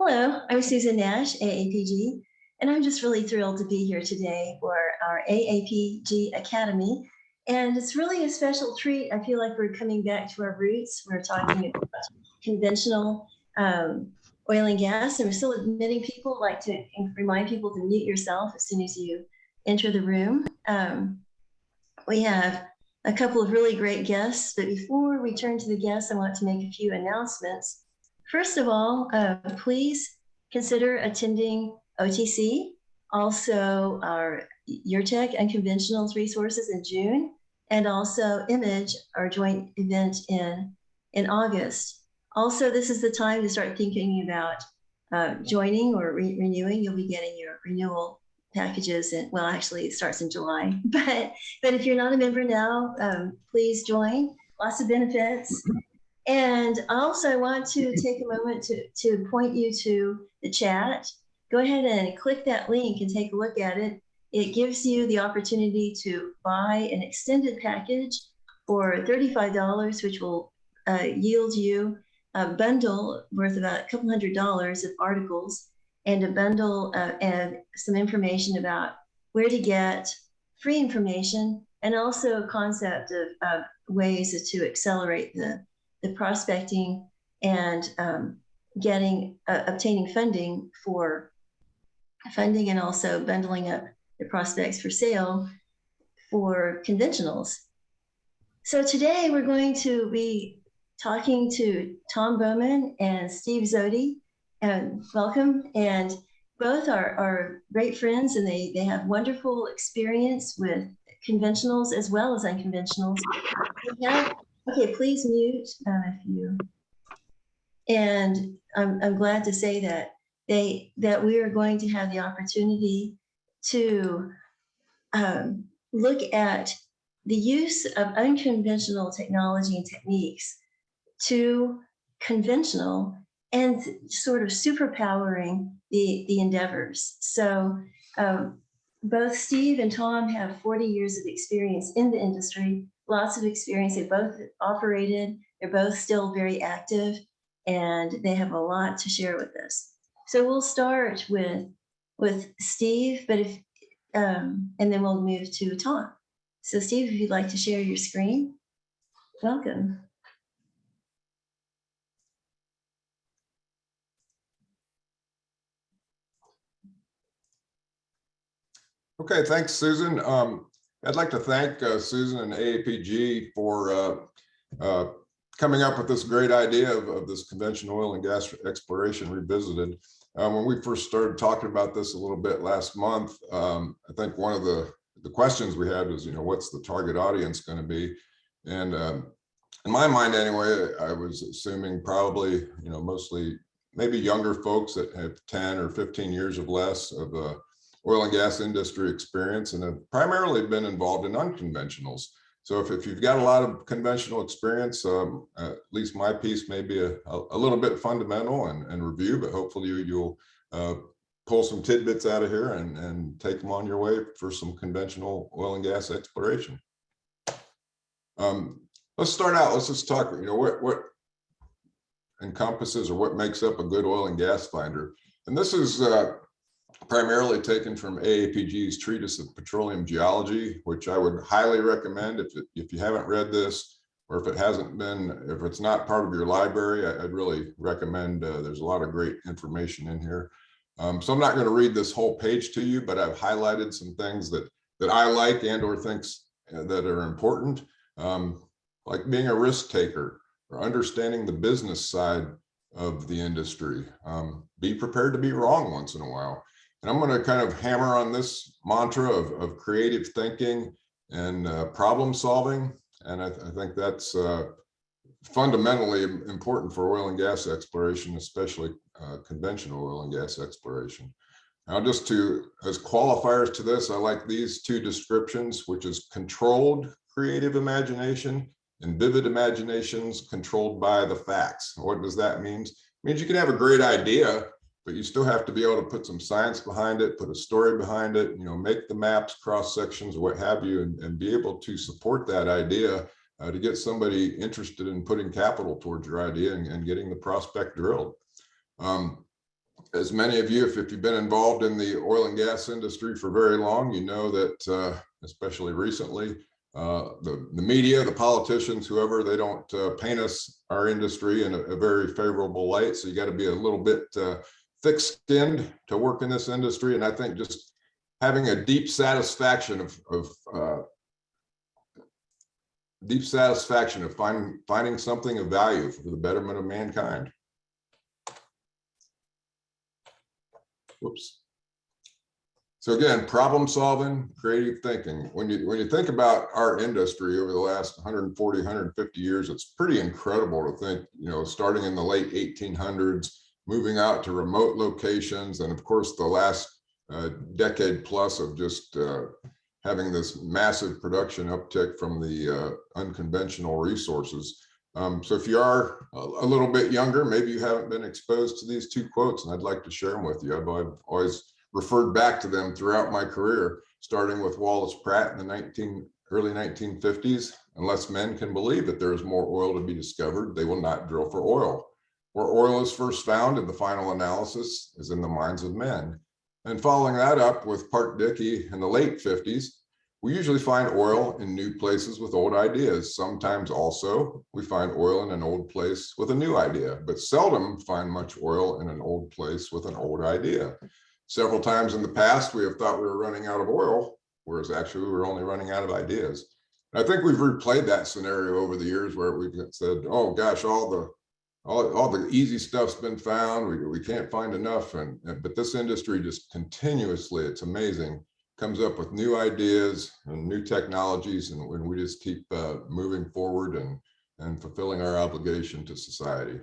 Hello, I'm Susan Nash, AAPG, and I'm just really thrilled to be here today for our AAPG Academy. And it's really a special treat. I feel like we're coming back to our roots. We're talking about conventional um, oil and gas, and we're still admitting people. Like to remind people to mute yourself as soon as you enter the room. Um, we have a couple of really great guests, but before we turn to the guests, I want to make a few announcements. First of all, uh, please consider attending OTC, also our URTeC Unconventionals resources in June, and also Image, our joint event in, in August. Also, this is the time to start thinking about uh, joining or re renewing. You'll be getting your renewal packages and well actually it starts in july but but if you're not a member now um, please join lots of benefits and also I want to take a moment to, to point you to the chat. Go ahead and click that link and take a look at it. It gives you the opportunity to buy an extended package for $35, which will uh, yield you a bundle worth about a couple hundred dollars of articles and a bundle uh, and some information about where to get free information and also a concept of, of ways to accelerate the the prospecting and um, getting uh, obtaining funding for funding and also bundling up the prospects for sale for conventionals. So today we're going to be talking to Tom Bowman and Steve Zodi and welcome. And both are, are great friends and they, they have wonderful experience with conventionals as well as unconventionals. Have, okay, please mute um, if you. And I'm, I'm glad to say that they that we are going to have the opportunity to um, look at the use of unconventional technology and techniques to conventional and sort of superpowering the, the endeavors. So um, both Steve and Tom have 40 years of experience in the industry, lots of experience. They both operated, they're both still very active, and they have a lot to share with us. So we'll start with, with Steve, but if, um, and then we'll move to Tom. So Steve, if you'd like to share your screen, welcome. Okay, thanks, Susan. Um, I'd like to thank uh, Susan and AAPG for uh, uh, coming up with this great idea of, of, this convention oil and gas exploration revisited. Um, when we first started talking about this a little bit last month, um, I think one of the, the questions we had was, you know, what's the target audience going to be? And um, in my mind, anyway, I was assuming probably, you know, mostly maybe younger folks that have 10 or 15 years of less of a oil and gas industry experience and have primarily been involved in unconventionals. So if, if you've got a lot of conventional experience, um, at least my piece may be a, a, little bit fundamental and, and review, but hopefully you, you'll uh, pull some tidbits out of here and, and take them on your way for some conventional oil and gas exploration. Um, let's start out, let's just talk, you know, what, what encompasses or what makes up a good oil and gas finder. And this is uh, primarily taken from AAPG's Treatise of Petroleum Geology, which I would highly recommend if, it, if you haven't read this, or if it hasn't been, if it's not part of your library, I, would really recommend, uh, there's a lot of great information in here. Um, so I'm not going to read this whole page to you, but I've highlighted some things that, that I like and or thinks uh, that are important, um, like being a risk taker or understanding the business side of the industry. Um, be prepared to be wrong once in a while. And I'm going to kind of hammer on this mantra of, of creative thinking and uh, problem solving. And I, th I think that's uh, fundamentally important for oil and gas exploration, especially uh, conventional oil and gas exploration. Now, just to, as qualifiers to this, I like these two descriptions, which is controlled creative imagination and vivid imaginations controlled by the facts. What does that mean? It means you can have a great idea, but you still have to be able to put some science behind it, put a story behind it, you know, make the maps, cross sections, what have you, and, and be able to support that idea uh, to get somebody interested in putting capital towards your idea and, and getting the prospect drilled. Um, as many of you, if, if you've been involved in the oil and gas industry for very long, you know that, uh, especially recently, uh, the, the media, the politicians, whoever, they don't uh, paint us, our industry in a, a very favorable light. So you got to be a little bit uh, thick-skinned to work in this industry. And I think just having a deep satisfaction of, of uh, deep satisfaction of finding, finding something of value for the betterment of mankind. Whoops. So again, problem solving, creative thinking. When you when you think about our industry over the last 140, 150 years, it's pretty incredible to think, you know, starting in the late 1800s, moving out to remote locations, and of course, the last uh, decade plus of just uh, having this massive production uptick from the uh, unconventional resources. Um, so if you are a, little bit younger, maybe you haven't been exposed to these two quotes, and I'd like to share them with you. I've, I've always referred back to them throughout my career, starting with Wallace Pratt in the 19, early 1950s. Unless men can believe that there is more oil to be discovered, they will not drill for oil. Where oil is first found in the final analysis is in the minds of men. And following that up with Parke Dickey in the late 50s, we usually find oil in new places with old ideas. Sometimes also we find oil in an old place with a new idea, but seldom find much oil in an old place with an old idea. Several times in the past, we have thought we were running out of oil, whereas actually we were only running out of ideas. And I think we've replayed that scenario over the years where we've said, oh gosh, all the all, all the easy stuff's been found. We, we can't find enough. And, and but this industry just continuously, it's amazing, comes up with new ideas and new technologies. And when we just keep uh, moving forward and, and fulfilling our obligation to society.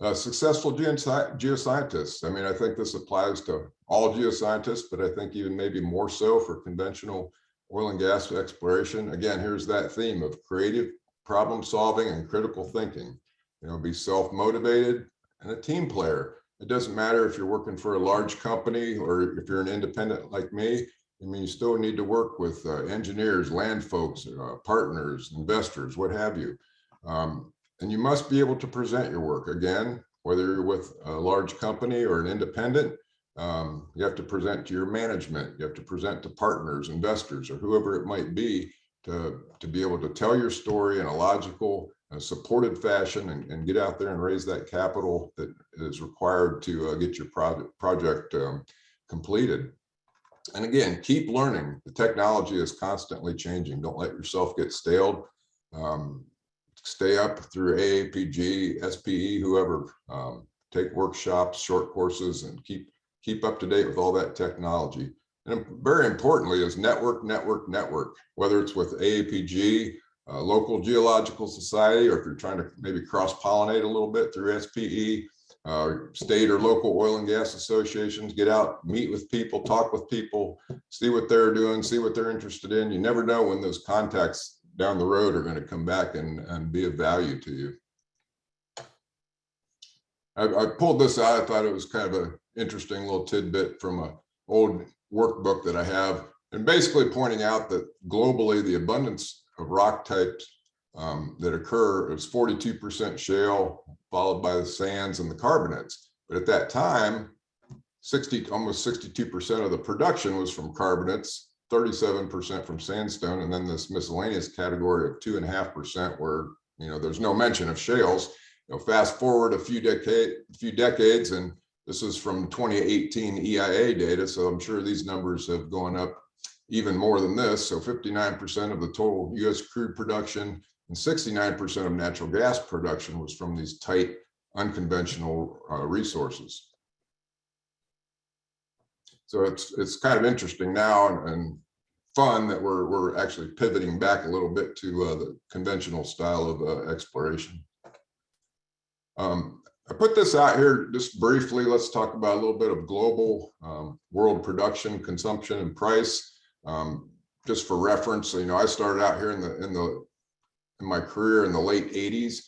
Uh, successful geosci- geoscientists. I mean, I think this applies to all geoscientists, but I think even maybe more so for conventional oil and gas exploration. Again, here's that theme of creative problem solving and critical thinking. You know, be self-motivated and a team player. It doesn't matter if you're working for a large company or if you're an independent like me. I mean, you still need to work with uh, engineers, land folks, uh, partners, investors, what have you. Um, and you must be able to present your work again, whether you're with a large company or an independent, um, you have to present to your management, you have to present to partners, investors, or whoever it might be to, to be able to tell your story in a logical, uh, supported fashion and, and get out there and raise that capital that is required to uh, get your project, project um, completed. And again, keep learning. The technology is constantly changing. Don't let yourself get staled. Um, stay up through AAPG, SPE, whoever, um, take workshops, short courses, and keep keep up to date with all that technology. And very importantly is network, network, network, whether it's with AAPG, uh, local geological society, or if you're trying to maybe cross pollinate a little bit through SPE, uh, state or local oil and gas associations, get out, meet with people, talk with people, see what they're doing, see what they're interested in. You never know when those contacts down the road are going to come back and, and be of value to you. I, I pulled this out. I thought it was kind of an interesting little tidbit from a old workbook that I have, and basically pointing out that globally the abundance of rock types um, that occur is 42% shale, followed by the sands and the carbonates. But at that time, 60, almost 62% of the production was from carbonates, 37% from sandstone, and then this miscellaneous category of two and a half percent where, you know, there's no mention of shales. You know, fast forward a few decade, few decades, and this is from 2018 EIA data, so I'm sure these numbers have gone up even more than this. So 59% of the total US crude production and 69% of natural gas production was from these tight, unconventional uh, resources. So it's it's kind of interesting now and, and fun that we're we're actually pivoting back a little bit to uh, the conventional style of uh, exploration. Um, I put this out here just briefly. Let's talk about a little bit of global um, world production, consumption, and price. Um, just for reference, you know, I started out here in the in the in my career in the late 80s,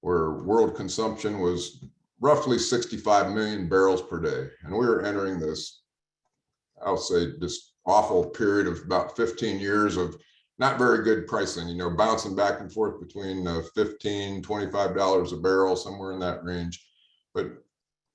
where world consumption was roughly 65 million barrels per day, and we were entering this I'll say this awful period of about 15 years of not very good pricing, you know, bouncing back and forth between uh, 15, $25 a barrel, somewhere in that range. But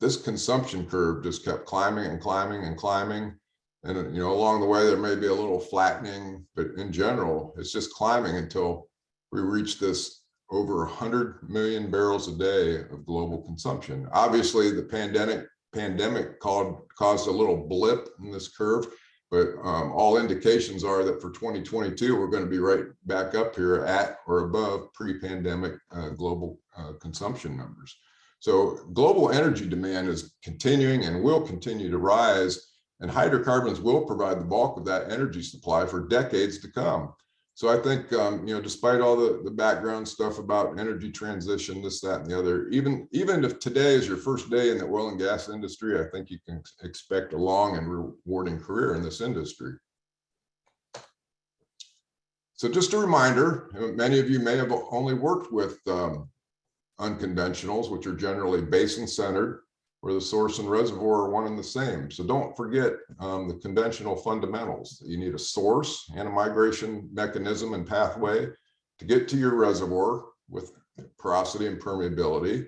this consumption curve just kept climbing and climbing and climbing. And, you know, along the way, there may be a little flattening, but in general, it's just climbing until we reach this over 100 million barrels a day of global consumption. Obviously, the pandemic pandemic called, caused a little blip in this curve, but um, all indications are that for 2022, we're going to be right back up here at or above pre-pandemic uh, global uh, consumption numbers. So global energy demand is continuing and will continue to rise, and hydrocarbons will provide the bulk of that energy supply for decades to come. So I think, um, you know, despite all the, the background stuff about energy transition, this, that, and the other, even, even if today is your first day in the oil and gas industry, I think you can expect a long and rewarding career in this industry. So just a reminder, many of you may have only worked with um, unconventionals, which are generally basin centered, where the source and reservoir are one and the same. So don't forget um, the conventional fundamentals. You need a source and a migration mechanism and pathway to get to your reservoir with porosity and permeability.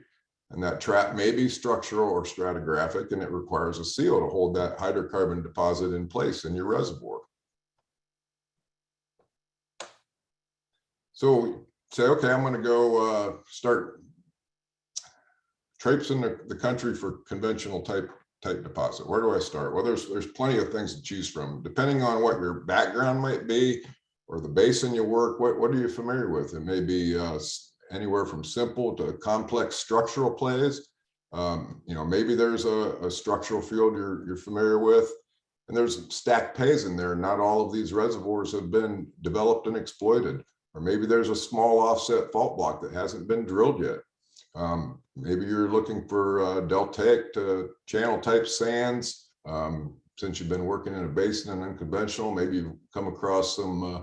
And that trap may be structural or stratigraphic, and it requires a seal to hold that hydrocarbon deposit in place in your reservoir. So say, okay, I'm going to go uh, start traipsing the, the country for conventional type type deposit. Where do I start? Well, there's there's plenty of things to choose from, depending on what your background might be or the basin you work. What what are you familiar with? It may be uh, anywhere from simple to complex structural plays. Um, you know, maybe there's a, a structural field you're you're familiar with, and there's stacked pays in there. Not all of these reservoirs have been developed and exploited, or maybe there's a small offset fault block that hasn't been drilled yet. Um, maybe you're looking for uh, deltaic to channel type sands. Um, since you've been working in a basin and unconventional, maybe you've come across some, uh,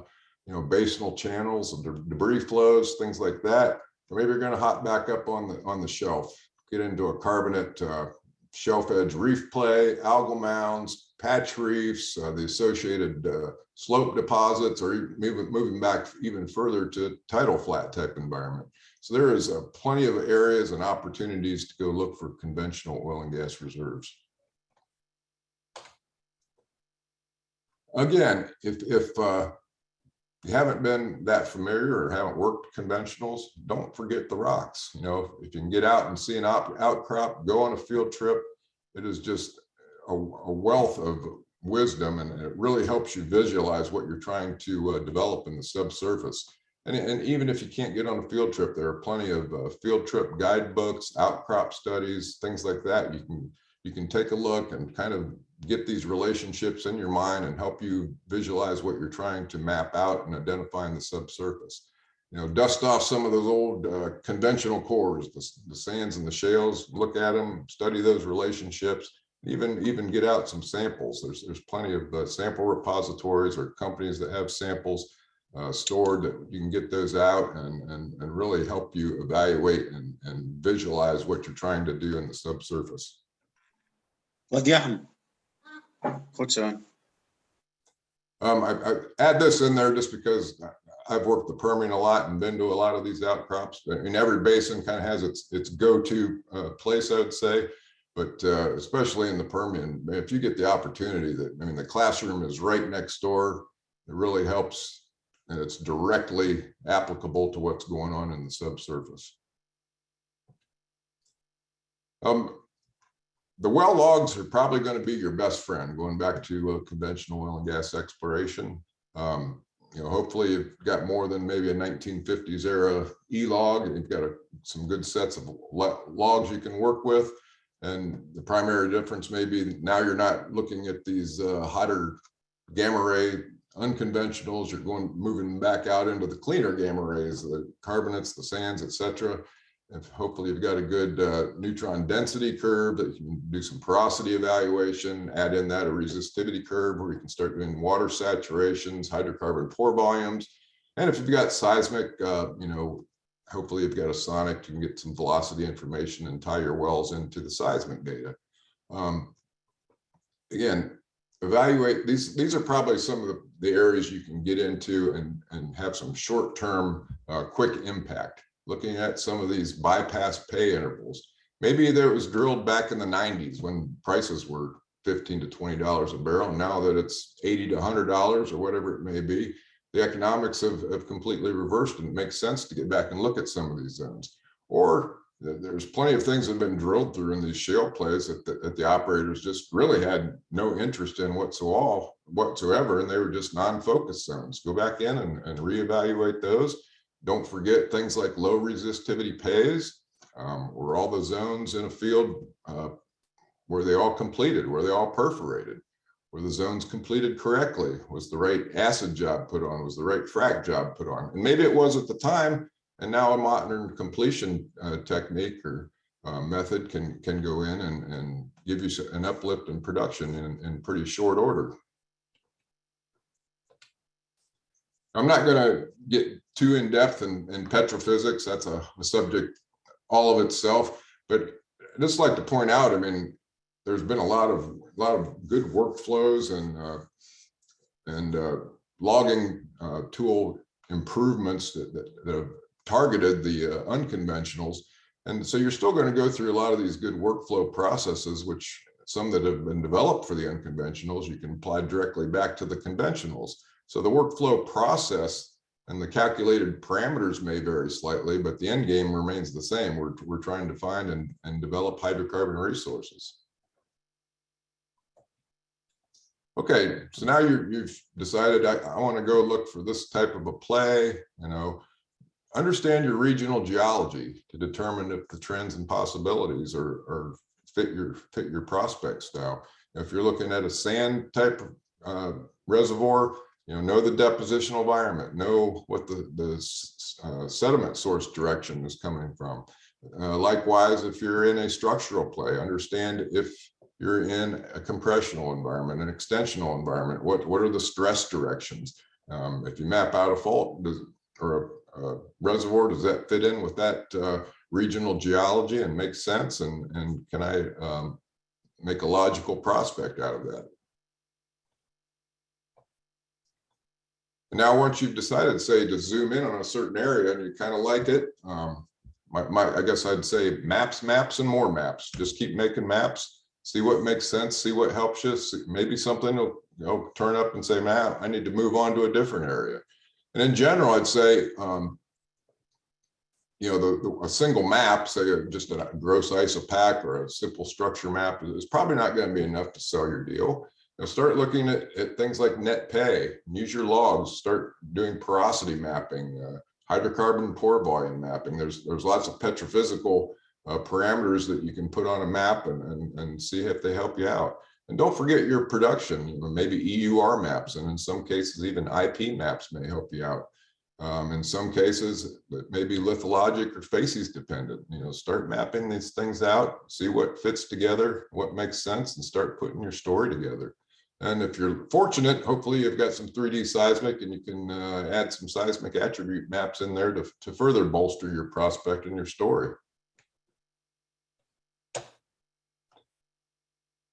you know, basinal channels, debris flows, things like that. Or maybe you're going to hop back up on the on the shelf, get into a carbonate uh, shelf edge reef play, algal mounds, patch reefs, uh, the associated uh, slope deposits, or moving moving back even further to tidal flat type environment. So there is uh, plenty of areas and opportunities to go look for conventional oil and gas reserves. Again, if, if uh, you haven't been that familiar or haven't worked conventionals, don't forget the rocks. You know, if you can get out and see an outcrop, go on a field trip, it is just a, a wealth of wisdom and it really helps you visualize what you're trying to uh, develop in the subsurface. And, and even if you can't get on a field trip, there are plenty of uh, field trip guidebooks, outcrop studies, things like that. You can you can take a look and kind of get these relationships in your mind and help you visualize what you're trying to map out and identify in the subsurface. You know, dust off some of those old uh, conventional cores, the, the sands and the shales, look at them, study those relationships, even even get out some samples. There's there's plenty of uh, sample repositories or companies that have samples uh, stored, you can get those out and, and, and really help you evaluate and, and visualize what you're trying to do in the subsurface. Um, I, I add this in there just because I've worked the Permian a lot and been to a lot of these outcrops. I mean, every basin kind of has its its go-to uh, place, I would say, but uh, especially in the Permian, if you get the opportunity that, I mean, the classroom is right next door. It really helps and it's directly applicable to what's going on in the subsurface. Um, the well logs are probably going to be your best friend going back to uh, conventional oil and gas exploration. Um, you know, hopefully you've got more than maybe a 1950s era e-log. You've got a, some good sets of logs you can work with. And the primary difference may be now you're not looking at these uh, hotter gamma ray unconventionals, you're going moving back out into the cleaner gamma rays, the carbonates, the sands, etc. If hopefully you've got a good uh, neutron density curve that you can do some porosity evaluation, add in that a resistivity curve where you can start doing water saturations, hydrocarbon pore volumes. And if you've got seismic, uh, you know, hopefully you've got a sonic, you can get some velocity information and tie your wells into the seismic data. Um, again, evaluate these these are probably some of the, the areas you can get into and and have some short-term uh, quick impact looking at some of these bypass pay intervals Maybe there was drilled back in the nineties when prices were fifteen to twenty dollars a barrel. Now that it's eighty to hundred dollars or whatever it may be, the economics have, have completely reversed and it makes sense to get back and look at some of these zones. Or there's plenty of things that have been drilled through in these shale plays that, the- that the operators just really had no interest in whatsoever, whatsoever, and they were just non-focus zones. Go back in and, and reevaluate those. Don't forget things like low resistivity pays, um, were all the zones in a field, uh, were they all completed? Were they all perforated? Were the zones completed correctly? Was the right acid job put on? Was the right frac job put on? And maybe it was at the time, and now a modern completion uh, technique or uh, method can can go in and and give you an uplift in production in in pretty short order. I'm not going to get too in depth in in petrophysics. That's a, a subject all of itself. But I just like to point out, I mean, there's been a lot of a lot of good workflows and uh, and uh, logging uh, tool improvements that, that, that have targeted the uh, unconventionals. And so you're still going to go through a lot of these good workflow processes, which some that have been developed for the unconventionals, you can apply directly back to the conventionals. So the workflow process and the calculated parameters may vary slightly, but the end game remains the same. We're, we're trying to find and, and develop hydrocarbon resources. Okay, so now you, you've decided, I, I want to go look for this type of a play, you know. Understand your regional geology to determine if the trends and possibilities are, are fit your, fit your prospect style. If you're looking at a sand type of uh, reservoir, you know, know the depositional environment, know what the, the uh, sediment source direction is coming from. Uh, Likewise, if you're in a structural play, understand if you're in a compressional environment, an extensional environment, what, what are the stress directions? Um, if you map out a fault, does, or a, a reservoir, does that fit in with that, uh, regional geology and make sense? And, and can I, um, make a logical prospect out of that? And now, once you've decided, say, to zoom in on a certain area and you kind of like it, um, my, my, I guess I'd say maps, maps and more maps. Just keep making maps see what makes sense, see what helps you. see- Maybe something will, you know, turn up and say, man, I need to move on to a different area. And in general, I'd say, um, you know, the, the- a single map, say uh, just a gross isopach or a simple structure map is- is probably not going to be enough to sell your deal. Start looking at, at things like net pay, use your logs, start doing porosity mapping, uh, hydrocarbon pore volume mapping. There's, there's lots of petrophysical uh, parameters that you can put on a map and, and, and see if they help you out. And don't forget your production, you know, maybe EUR maps, and in some cases, even IP maps may help you out. Um, in some cases, it may be lithologic or facies dependent, you know, start mapping these things out, see what fits together, what makes sense, and start putting your story together. And if you're fortunate, hopefully you've got some 3D seismic and you can uh, add some seismic attribute maps in there to, to further bolster your prospect and your story.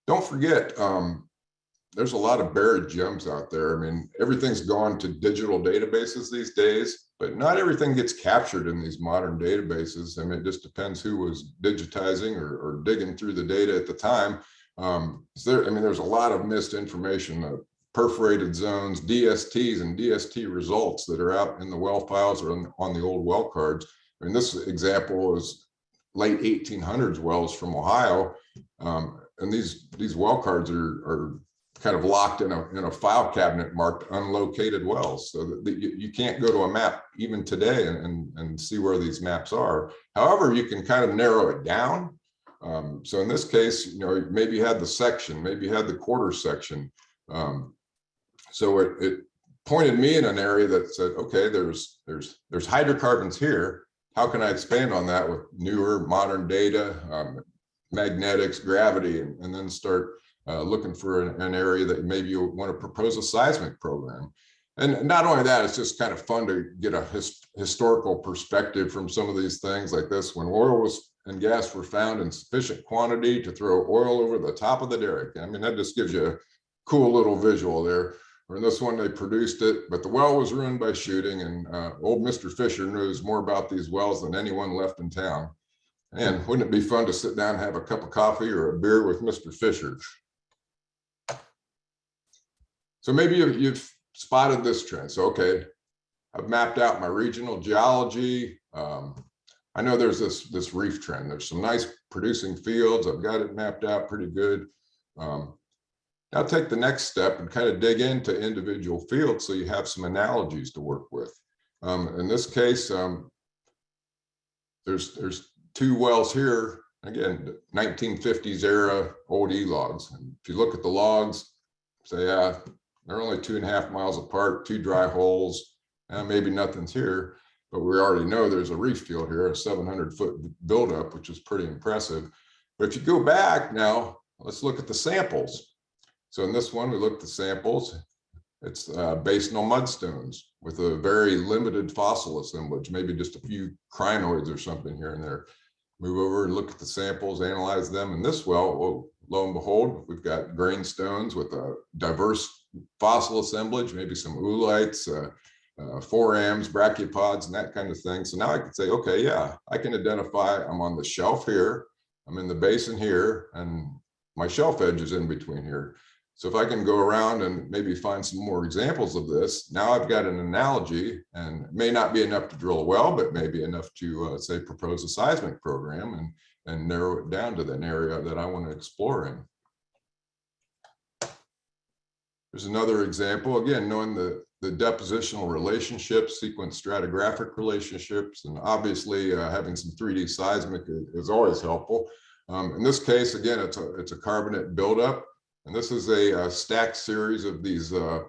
Don't forget, um, there's a lot of buried gems out there. I mean, everything's gone to digital databases these days, but not everything gets captured in these modern databases. I mean, it just depends who was digitizing or, or digging through the data at the time. Um, there, I mean, there's a lot of missed information, uh, perforated zones, DSTs and DST results that are out in the well files or on, on the old well cards. I mean, this example is late 1800s wells from Ohio. Um, and these these well cards are are kind of locked in a in a file cabinet marked unlocated wells so that you, you can't go to a map even today and, and and see where these maps are however you can kind of narrow it down um, so in this case you know maybe had the section maybe had the quarter section um, so it, it pointed me in an area that said okay there's there's there's hydrocarbons here how can i expand on that with newer modern data um, magnetics, gravity, and, and then start uh, looking for an, an area that maybe you want to propose a seismic program. And not only that, it's just kind of fun to get a his, historical perspective from some of these things like this. When oil was and gas were found in sufficient quantity to throw oil over the top of the derrick. I mean, that just gives you a cool little visual there. Or in this one, they produced it, but the well was ruined by shooting. And uh, old Mr. Fisher knows more about these wells than anyone left in town. And wouldn't it be fun to sit down and have a cup of coffee or a beer with Mr. Fisher? So maybe you've, you've spotted this trend. So, okay, I've mapped out my regional geology. Um, I know there's this, this reef trend. There's some nice producing fields. I've got it mapped out pretty good. Um, now take the next step and kind of dig into individual fields so you have some analogies to work with. Um, in this case, um, there's, there's two wells here, again, 1950s era old E logs. And if you look at the logs, say, yeah, they're only two and a half miles apart, two dry holes, and maybe nothing's here. But we already know there's a reef field here, a 700 foot buildup, which is pretty impressive. But if you go back now, let's look at the samples. So in this one, we looked at the samples. It's uh, on mudstones with a very limited fossil assemblage, maybe just a few crinoids or something here and there. Move over and look at the samples, analyze them. In this well, well, lo and behold, we've got grain stones with a diverse fossil assemblage, maybe some oolites, uh, uh, forams, brachiopods, and that kind of thing. So now I can say, okay, yeah, I can identify I'm on the shelf here, I'm in the basin here, and my shelf edge is in between here. So if I can go around and maybe find some more examples of this, now I've got an analogy and may not be enough to drill a well, but maybe enough to uh, say propose a seismic program and, and narrow it down to an area that I want to explore in. There's another example, again, knowing the, the depositional relationships, sequence stratigraphic relationships, and obviously uh, having some 3D seismic is, always helpful. Um, in this case, again, it's a, it's a carbonate buildup. And this is a, uh stacked series of these uh,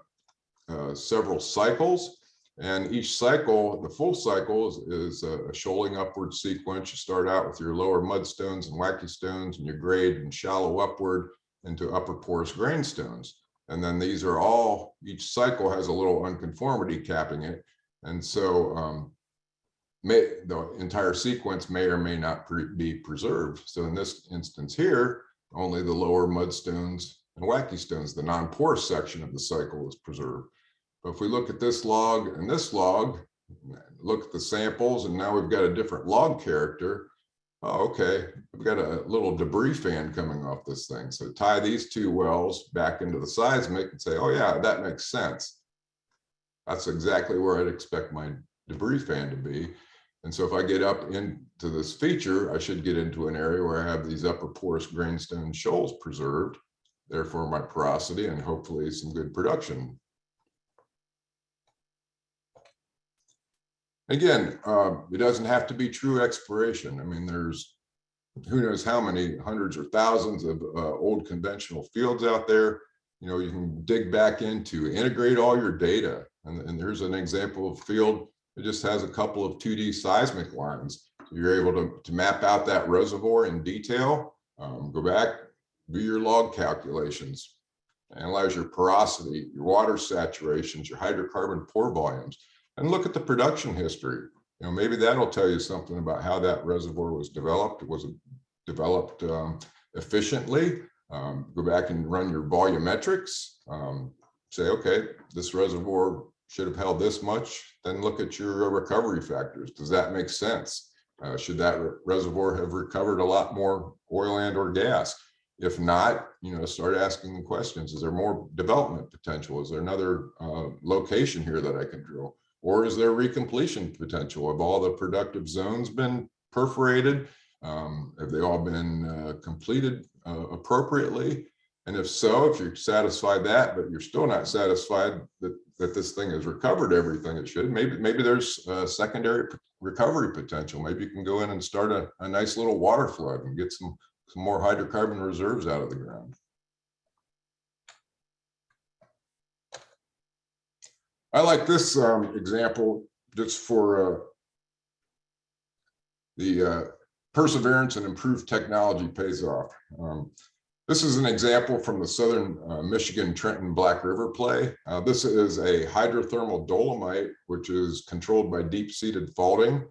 uh, several cycles. And each cycle, the full cycle is, is a a shoaling upward sequence. You start out with your lower mudstones and wackestones and you grade and shallow upward into upper porous grain stones. And then these are all, each cycle has a little unconformity capping it. And so um, may, the entire sequence may or may not pre- be preserved. So in this instance here, only the lower mudstones and wackestones, the non-porous section of the cycle is preserved. But if we look at this log and this log, look at the samples, and now we've got a different log character. Oh, okay, we've got a little debris fan coming off this thing. So tie these two wells back into the seismic and say, oh yeah, that makes sense. That's exactly where I'd expect my debris fan to be. And so if I get up into this feature, I should get into an area where I have these upper porous grainstone shoals preserved, therefore my porosity and hopefully some good production. Again, uh, it doesn't have to be true exploration. I mean, there's who knows how many hundreds or thousands of uh, old conventional fields out there. You know, you can dig back into, integrate all your data. And, and there's an example of a field it just has a couple of 2D seismic lines. So you're able to, to map out that reservoir in detail, um, go back, do your log calculations, analyze your porosity, your water saturations, your hydrocarbon pore volumes, and look at the production history. You know, maybe that'll tell you something about how that reservoir was developed. Was it developed um, efficiently? Um, go back and run your volumetrics. Um, say, okay, this reservoir should have held this much, then look at your recovery factors. Does that make sense? Uh, should that re reservoir have recovered a lot more oil and or gas? If not, you know, start asking questions. Is there more development potential? Is there another uh, location here that I can drill? Or is there recompletion potential? Have all the productive zones been perforated? Um, have they all been uh, completed uh, appropriately? And if so, if you're satisfied that, but you're still not satisfied that, that this thing has recovered everything it should, maybe, maybe there's secondary recovery potential. Maybe you can go in and start a, a nice little water flood and get some, some more hydrocarbon reserves out of the ground. I like this um, example just for uh, the uh, perseverance and improved technology pays off. Um, this is an example from the Southern uh, Michigan Trenton Black River play. Uh, this is a hydrothermal dolomite, which is controlled by deep-seated faulting.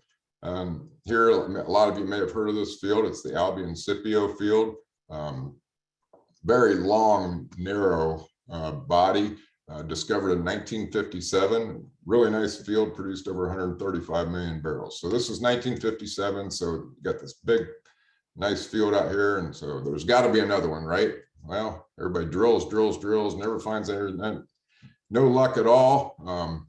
Um, here, a lot of you may have heard of this field. It's the Albion Scipio field. Um, very long, narrow uh, body, uh, discovered in nineteen fifty-seven, really nice field, produced over hundred and thirty-five million barrels. So this is nineteen fifty-seven, so you got this big, nice field out here, and so there's gotta be another one, right? Well, everybody drills, drills, drills, never finds anything. no luck at all, um,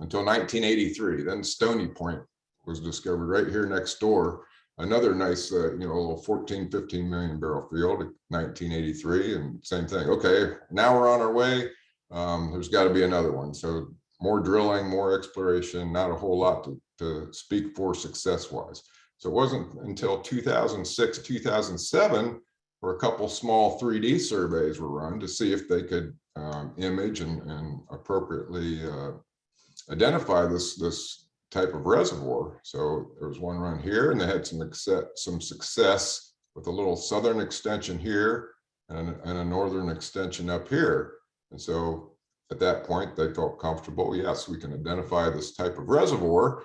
until nineteen eighty-three, then Stony Point was discovered right here next door. Another nice, uh, you know, little 14, 15 million barrel field, nineteen eighty-three, and same thing. Okay, now we're on our way. Um, there's got to be another one. So more drilling, more exploration, not a whole lot to, to speak for success wise. So it wasn't until two thousand six, two thousand seven, where a couple small three D surveys were run to see if they could um, image and, and appropriately uh, identify this, this type of reservoir. So there was one run here and they had some some success with a little southern extension here and, and a northern extension up here. And so at that point, they felt comfortable, yes, we can identify this type of reservoir.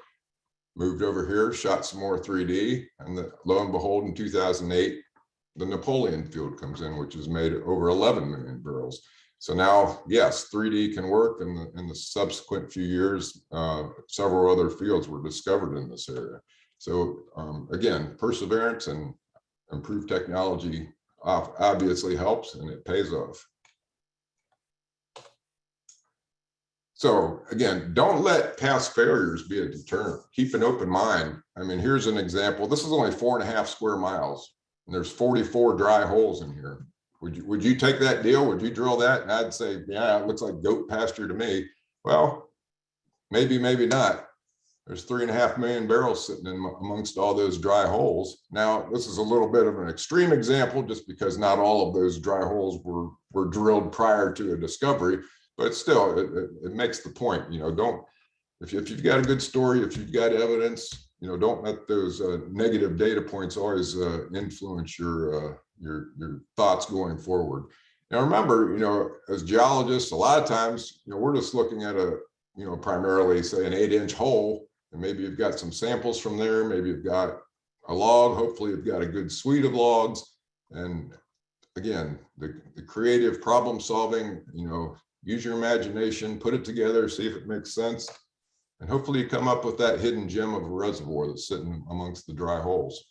Moved over here, shot some more 3D, and the- lo and behold, in 2008, the Napoleon field comes in, which has made over 11 million barrels. So now, yes, 3D can work in the, in the subsequent few years, uh, several other fields were discovered in this area. So, um, again, perseverance and improved technology obviously helps and it pays off. So again, don't let past failures be a deterrent. Keep an open mind. I mean, here's an example. This is only four and a half square miles. And there's 44 dry holes in here. Would you, would you take that deal? Would you drill that? And I'd say, yeah, it looks like goat pasture to me. Well, maybe, maybe not. There's three and a half million barrels sitting in amongst all those dry holes. Now, this is a little bit of an extreme example just because not all of those dry holes were, were drilled prior to a discovery. But still, it, it, it makes the point, you know, don't, if, you- if you've got a good story, if you've got evidence, you know, don't let those uh, negative data points always uh, influence your, uh, your, your thoughts going forward. Now, remember, you know, as geologists, a lot of times, you know, we're just looking at a, you know, primarily say an eight inch hole. And maybe you've got some samples from there, maybe you've got a log, hopefully you've got a good suite of logs. And again, the, the creative problem solving, you know, use your imagination, put it together, see if it makes sense. And hopefully you come up with that hidden gem of a reservoir that's sitting amongst the dry holes.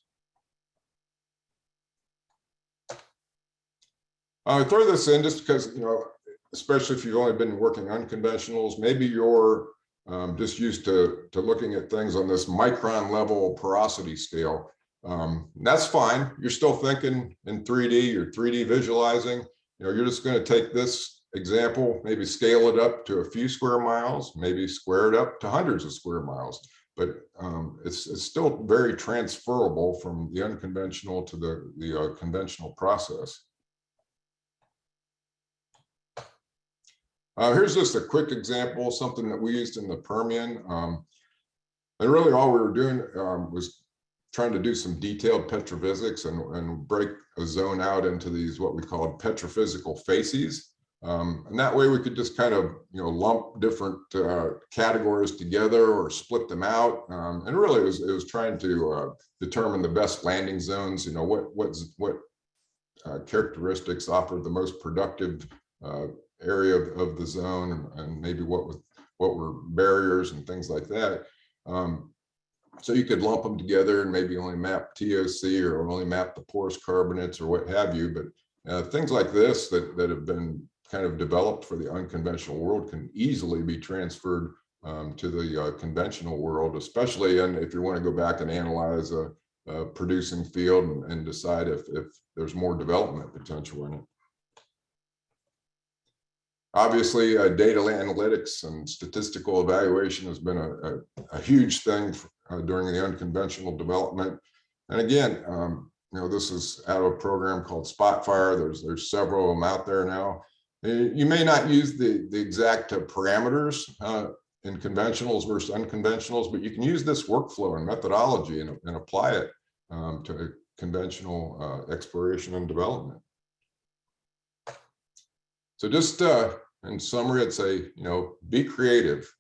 I throw this in just because, you know, especially if you've only been working unconventionals, maybe you're um, just used to, to looking at things on this micron level porosity scale. Um, that's fine. You're still thinking in 3D, you're 3D visualizing. You know, you're just going to take this example, maybe scale it up to a few square miles, maybe square it up to hundreds of square miles. But um, it's, it's still very transferable from the unconventional to the, the uh, conventional process. Uh, here's just a quick example, something that we used in the Permian. Um, and really all we were doing um, was trying to do some detailed petrophysics and, and break a zone out into these what we call petrophysical facies. Um, and that way we could just kind of, you know, lump different uh, categories together or split them out. Um, and really it was, it was trying to uh, determine the best landing zones, you know, what, what's, what uh, characteristics offer the most productive uh, area of, of the zone and, maybe what was, what were barriers and things like that. Um, so you could lump them together and maybe only map TOC or only map the porous carbonates or what have you. But uh, things like this that, that have been kind of developed for the unconventional world can easily be transferred um, to the uh, conventional world, especially and if you want to go back and analyze a, a producing field and, and decide if, if there's more development potential in it. Obviously, uh, data analytics and statistical evaluation has been a, a, a huge thing uh, during the unconventional development. And again, um, you know, this is out of a program called Spotfire. There's there's several of them out there now. Uh, You may not use the the exact uh, parameters uh, in conventionals versus unconventionals, but you can use this workflow and methodology and, and apply it um, to conventional uh, exploration and development. So just uh, in summary, I'd say, you know, be creative,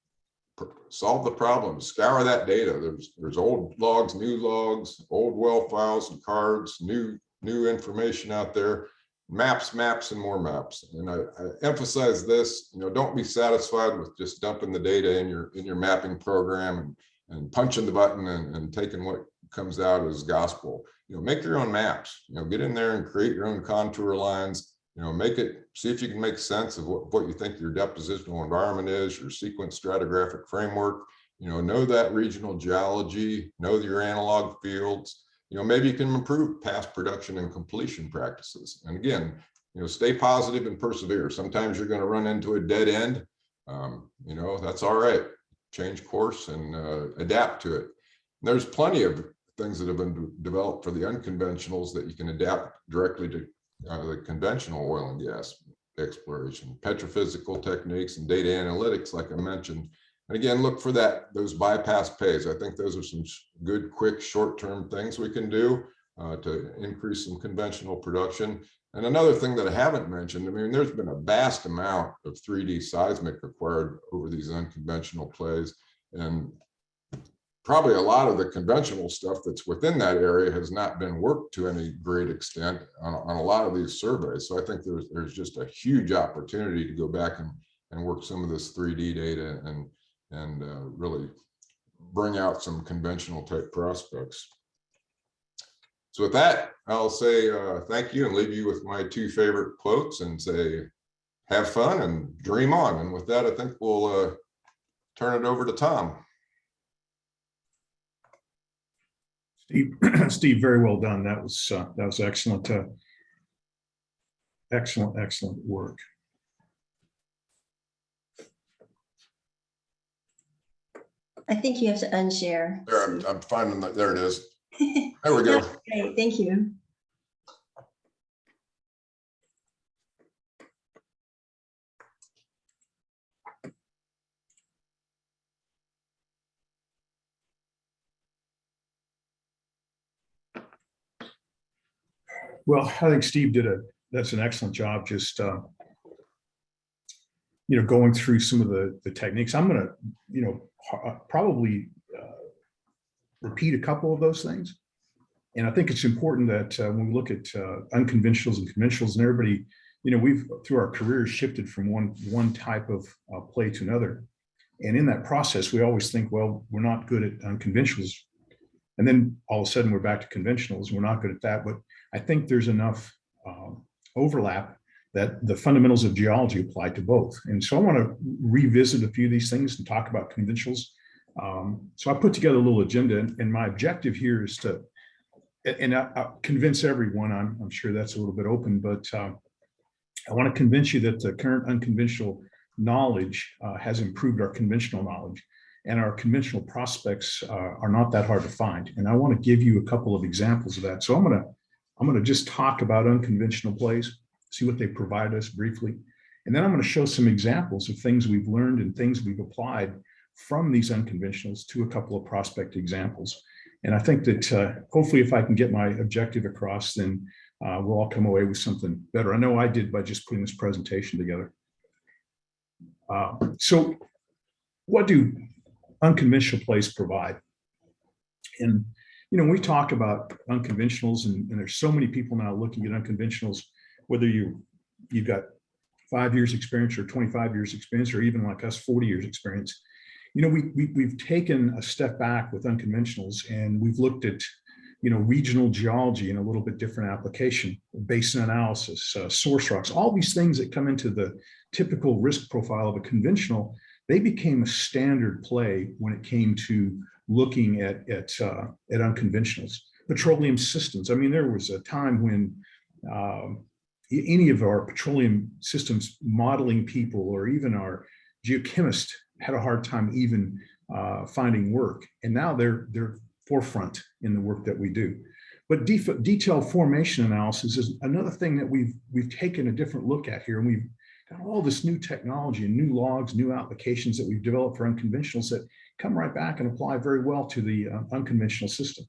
solve the problem, scour that data. There's there's old logs, new logs, old well files and cards, new new information out there. Maps, maps and more maps. And I, I emphasize this, you know, don't be satisfied with just dumping the data in your, in your mapping program and, and punching the button and, and taking what comes out as gospel. You know, make your own maps, you know, get in there and create your own contour lines, you know, make it, see if you can make sense of what, what you think your depositional environment is, your sequence stratigraphic framework, you know, know that regional geology, know your analog fields, you know, maybe you can improve past production and completion practices. And again, you know, stay positive and persevere. Sometimes you're going to run into a dead end. Um, you know, that's all right. Change course and uh, adapt to it. There's plenty of things that have been developed for the unconventionals that you can adapt directly to uh, the conventional oil and gas exploration, petrophysical techniques and data analytics, like I mentioned. And again, look for that, those bypass pays. I think those are some good, quick, short-term things we can do uh, to increase some conventional production. And another thing that I haven't mentioned, I mean, there's been a vast amount of 3D seismic required over these unconventional plays. And probably a lot of the conventional stuff that's within that area has not been worked to any great extent on, on a lot of these surveys. So I think there's, there's just a huge opportunity to go back and, and work some of this 3D data and, and uh, really bring out some conventional type prospects. So with that, I'll say uh, thank you and leave you with my two favorite quotes and say, have fun and dream on. And with that, I think we'll uh, turn it over to Tom. Steve, Steve, very well done. That was, uh, that was excellent. uh, Excellent, excellent work. I think you have to unshare. There, I'm, I'm finding that, there it is. There we go. Great, thank you. Well, I think Steve did a, that's an excellent job, just, uh, you know, going through some of the, the techniques. I'm gonna, you know, probably uh, repeat a couple of those things. And I think it's important that uh, when we look at uh, unconventionals and conventionals and everybody, you know, we've through our careers shifted from one, one type of uh, play to another. And in that process, we always think, well, we're not good at unconventionals. And then all of a sudden we're back to conventionals. We're not good at that, but I think there's enough um, overlap that the fundamentals of geology apply to both. And so I want to revisit a few of these things and talk about conventionals. Um, so I put together a little agenda and and my objective here is to, and- I, I convince everyone, I'm, I'm sure that's a little bit open, but um, I want to convince you that the current unconventional knowledge uh, has improved our conventional knowledge and our conventional prospects uh, are not that hard to find. And I want to give you a couple of examples of that. So I'm going to I'm going to just talk about unconventional plays, see what they provide us briefly. And then I'm going to show some examples of things we've learned and things we've applied from these unconventionals to a couple of prospect examples. And I think that uh, hopefully if I can get my objective across, then uh, we'll all come away with something better. I know I did by just putting this presentation together. Uh, so what do unconventional plays provide? And you know, we talk about unconventionals and, and there's so many people now looking at unconventionals, whether you, you've got five years experience or 25 years experience, or even like us, 40 years experience, you know, we, we, we've taken a step back with unconventionals and we've looked at, you know, regional geology in a little bit different application, basin analysis, uh, source rocks, all these things that come into the typical risk profile of a conventional, they became a standard play when it came to looking at at uh, at unconventionals, petroleum systems. I mean, there was a time when um, any of our petroleum systems modeling people or even our geochemists had a hard time even uh, finding work, and now they're they're forefront in the work that we do. But def- detailed formation analysis is another thing that we've we've taken a different look at here, and we've got all this new technology and new logs, new applications that we've developed for unconventionals that come right back and apply very well to the uh, unconventional system.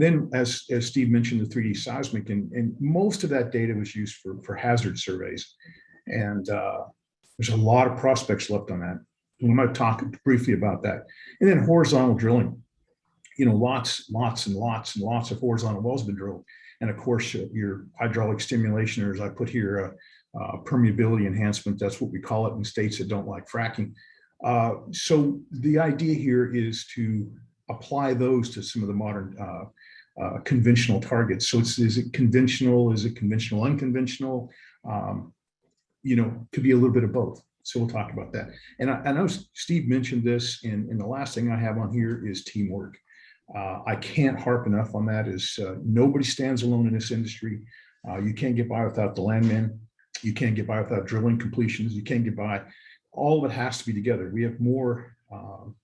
Then, as, as Steve mentioned, the 3D seismic, and, and most of that data was used for, for hazard surveys. And uh, there's a lot of prospects left on that. And I'm going to talk briefly about that. And then horizontal drilling. You know, lots, lots and lots and lots of horizontal wells have been drilled. And of course, uh, your hydraulic stimulation, or as I put here, uh, uh, permeability enhancement, that's what we call it in states that don't like fracking. Uh, So the idea here is to apply those to some of the modern uh, uh, conventional targets. So it's, is it conventional? Is it conventional, unconventional? Um, You know, could be a little bit of both. So we'll talk about that. And I, I know Steve mentioned this, and, and the last thing I have on here is teamwork. Uh, I can't harp enough on that is uh, nobody stands alone in this industry. Uh, you can't get by without the landmen. You can't get by without drilling completions. You can't get by. All of it has to be together. We have more um,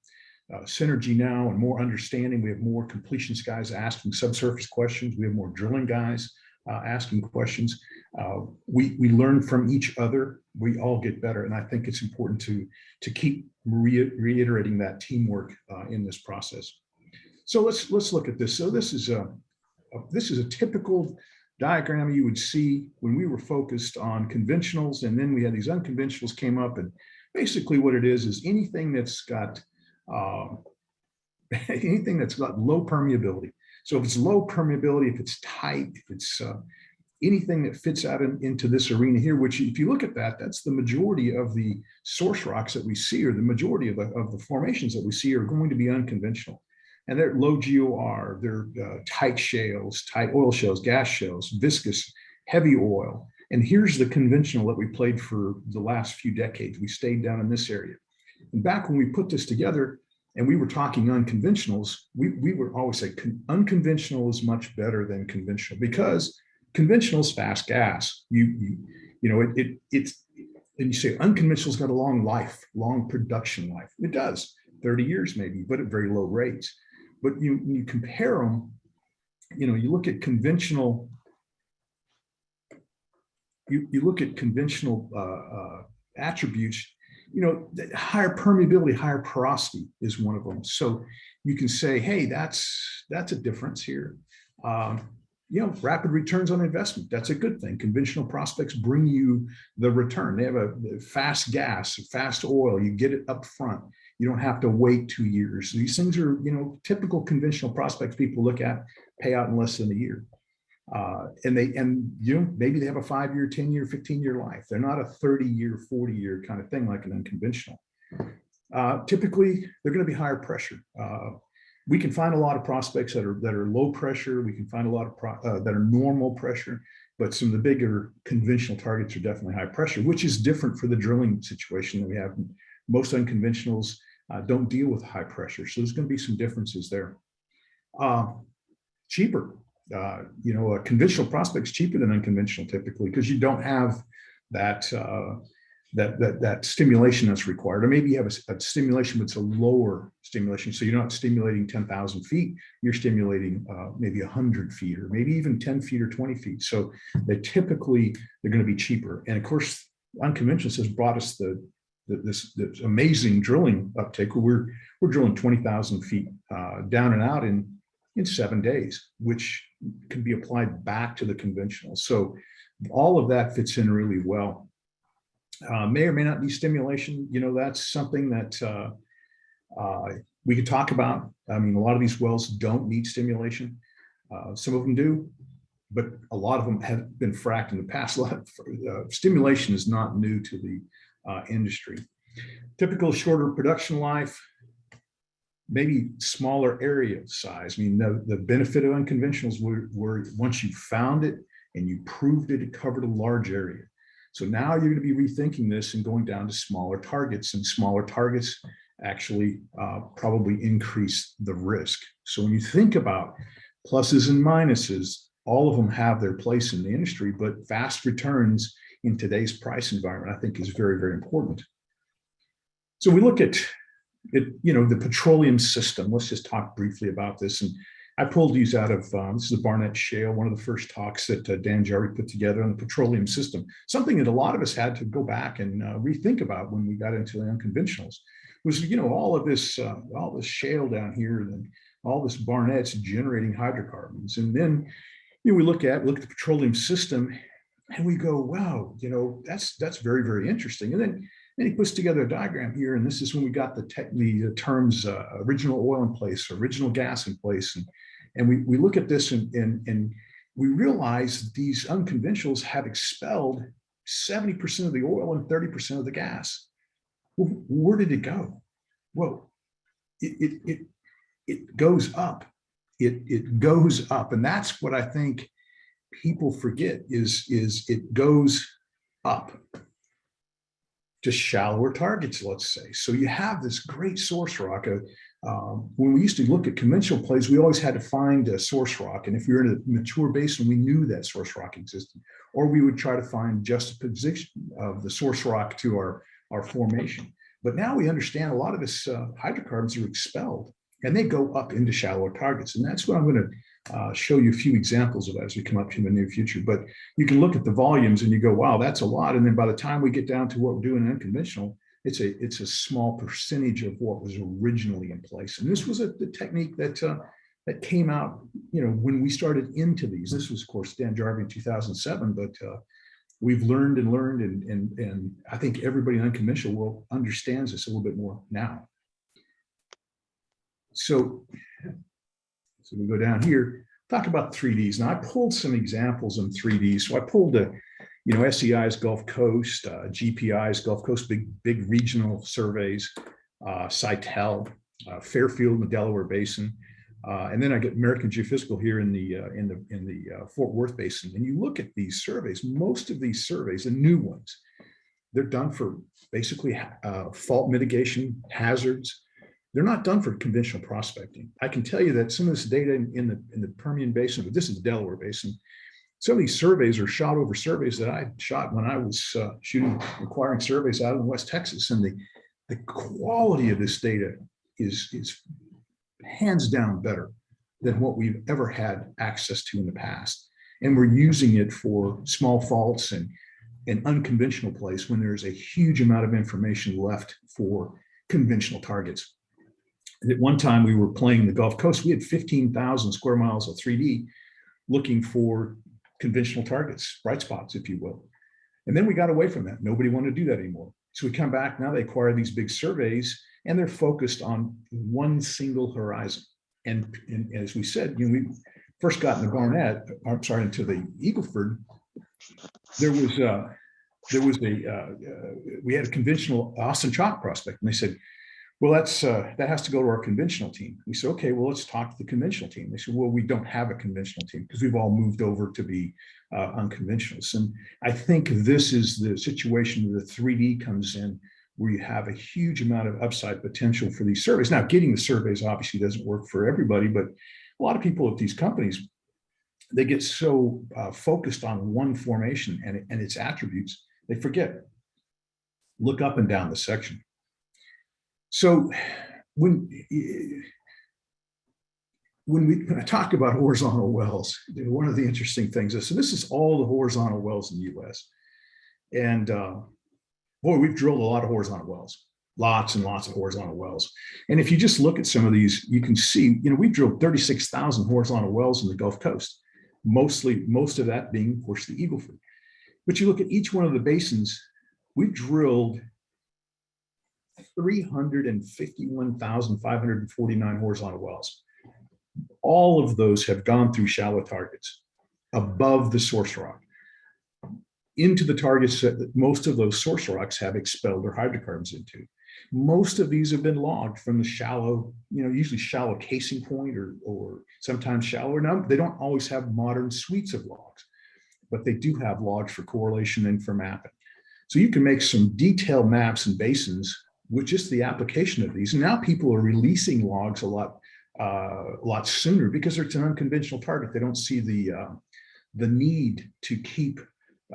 uh, synergy now and more understanding. We have more completions guys asking subsurface questions. We have more drilling guys uh, asking questions. Uh, we we learn from each other. We all get better, and I think it's important to to keep re reiterating that teamwork uh, in this process. So let's let's look at this. So this is a, a this is a typical diagram you would see when we were focused on conventionals, and then we had these unconventionals came up, and basically what it is is anything that's got um, anything that's got low permeability. So if it's low permeability, if it's tight, if it's uh, anything that fits out in, into this arena here, which if you look at that, that's the majority of the source rocks that we see, or the majority of the, of the formations that we see are going to be unconventional. And they're low GOR, they're uh, tight shales, tight oil shales, gas shales, viscous, heavy oil. And here's the conventional that we played for the last few decades. We stayed down in this area. And back when we put this together and we were talking unconventionals, we, we would always say unconventional is much better than conventional because conventional is fast gas. You, you, you know, it, it, it's, and you say unconventional's got a long life, long production life. It does, 30 years maybe, but at very low rates. But you, you compare them, you know, you look at conventional, you, you look at conventional uh, uh, attributes, you know, higher permeability, higher porosity is one of them. So you can say, hey, that's that's a difference here. Um, you know, rapid returns on investment. That's a good thing. Conventional prospects bring you the return. They have a fast gas, fast oil. You get it up front. You don't have to wait two years. These things are, you know, typical conventional prospects people look at pay out in less than a year. Uh, and they, and you know, maybe they have a five year, 10 year, 15 year life. They're not a 30 year, 40 year kind of thing like an unconventional. Uh, typically, they're going to be higher pressure. Uh, we can find a lot of prospects that are that are low pressure. We can find a lot of pro, uh, that are normal pressure, but some of the bigger conventional targets are definitely high pressure, which is different for the drilling situation that we have. Most unconventionals uh, don't deal with high pressure, so there's going to be some differences there. Uh, cheaper, uh, you know, a conventional prospect's cheaper than unconventional typically because you don't have that uh, that that that stimulation that's required, or maybe you have a, a stimulation, but it's a lower stimulation. So you're not stimulating 10,000 feet, you're stimulating uh, maybe 100 feet, or maybe even 10 feet or 20 feet. So they typically they're going to be cheaper. And of course, unconventional has brought us the, the this, this amazing drilling uptake. We're we're drilling 20,000 feet uh, down and out in in seven days, which can be applied back to the conventional. So all of that fits in really well. Uh, may or may not be stimulation. You know, that's something that uh, uh, we could talk about. I mean, a lot of these wells don't need stimulation. Uh, some of them do, but a lot of them have been fracked in the past. A lot of, uh, stimulation is not new to the uh, industry. Typical shorter production life, maybe smaller area size. I mean, the, the benefit of unconventionals were, were once you found it and you proved it, it covered a large area. So now you're going to be rethinking this and going down to smaller targets and smaller targets actually uh, probably increase the risk. So when you think about pluses and minuses, all of them have their place in the industry, but fast returns in today's price environment, I think is very, very important. So we look at it, you know, the petroleum system. Let's just talk briefly about this. And I pulled these out of, um, this is the Barnett Shale, one of the first talks that uh, Dan Jarvie put together on the petroleum system, something that a lot of us had to go back and uh, rethink about when we got into the unconventionals was, you know, all of this, uh, all this shale down here and all this Barnett's generating hydrocarbons. And then, you know, we look at, look at the petroleum system and we go, wow, you know, that's, that's very, very interesting. And then and he puts together a diagram here, and this is when we got the, tech, the terms uh, original oil in place, original gas in place. And, and we, we look at this and, and, and we realize these unconventionals have expelled 70% of the oil and 30% of the gas. Well, where did it go? Well, it, it, it, it goes up. It, it goes up. And that's what I think people forget is, is it goes up to shallower targets, let's say. So you have this great source rock. Uh, um, when we used to look at conventional plays, we always had to find a source rock. And if we were in a mature basin, we knew that source rock existed. Or we would try to find juxtaposition of the source rock to our, our formation. But now we understand a lot of this uh, hydrocarbons are expelled and they go up into shallower targets. And that's what I'm going to uh, show you a few examples of that as we come up in the near future. But you can look at the volumes and you go, wow, that's a lot. And then by the time we get down to what we're doing in unconventional, it's a it's a small percentage of what was originally in place. And this was a the technique that uh, that came out, you know, when we started into these. This was, of course, Dan Jarvie in 2007, but uh, we've learned and learned, and and and I think everybody in unconventional world understands this a little bit more now. So, so we go down here, talk about 3Ds. Now I pulled some examples in 3D. So I pulled a, you know, SEI's Gulf Coast, uh, GPI's Gulf Coast, big, big regional surveys, uh, Seitel, uh, Fairfield in the Delaware Basin. Uh, and then I get American Geophysical here in the uh, in the in the uh, Fort Worth Basin. And you look at these surveys, most of these surveys, the new ones, they're done for basically uh, fault mitigation, hazards. They're not done for conventional prospecting. I can tell you that some of this data in, in the in the Permian Basin, but this is the Delaware Basin, some of these surveys are shot over surveys that I shot when I was uh, shooting, acquiring surveys out in West Texas. And the, the quality of this data is, is hands down better than what we've ever had access to in the past. And we're using it for small faults and, an unconventional place when there's a huge amount of information left for conventional targets. At one time we were playing the Gulf Coast, we had 15,000 square miles of 3D looking for conventional targets, bright spots, if you will. And then we got away from that. Nobody wanted to do that anymore. So we come back now, they acquire these big surveys and they're focused on one single horizon. And, and as we said, you know, we first got in the Barnett, I'm sorry, into the Eagleford, there was uh, there was a uh, uh, we had a conventional Austin chalk prospect, and they said, well, that's uh, that has to go to our conventional team. We said, okay, well, let's talk to the conventional team. They said, well, we don't have a conventional team because we've all moved over to be uh, unconventionals. And I think this is the situation where the 3D comes in, where you have a huge amount of upside potential for these surveys. Now, getting the surveys obviously doesn't work for everybody, but a lot of people at these companies, they get so uh, focused on one formation and, and its attributes, they forget. Look up and down the section. So when when we when I talk about horizontal wells, one of the interesting things is so this is all the horizontal wells in the U.S. And uh, boy, we've drilled a lot of horizontal wells, lots and lots of horizontal wells. And if you just look at some of these, you can see, you know, we've drilled 36,000 horizontal wells in the Gulf Coast, mostly most of that being, of course, the Eagle Ford. But you look at each one of the basins, we've drilled 351,549 horizontal wells. All of those have gone through shallow targets above the source rock into the targets that most of those source rocks have expelled their hydrocarbons into. Most of these have been logged from the shallow, you know, usually shallow casing point or, or sometimes shallower. Now, they don't always have modern suites of logs, but they do have logs for correlation and for mapping. So you can make some detailed maps and basins with just the application of these. Now people are releasing logs a lot, uh, a lot sooner because it's an unconventional target. They don't see the, uh, the need to keep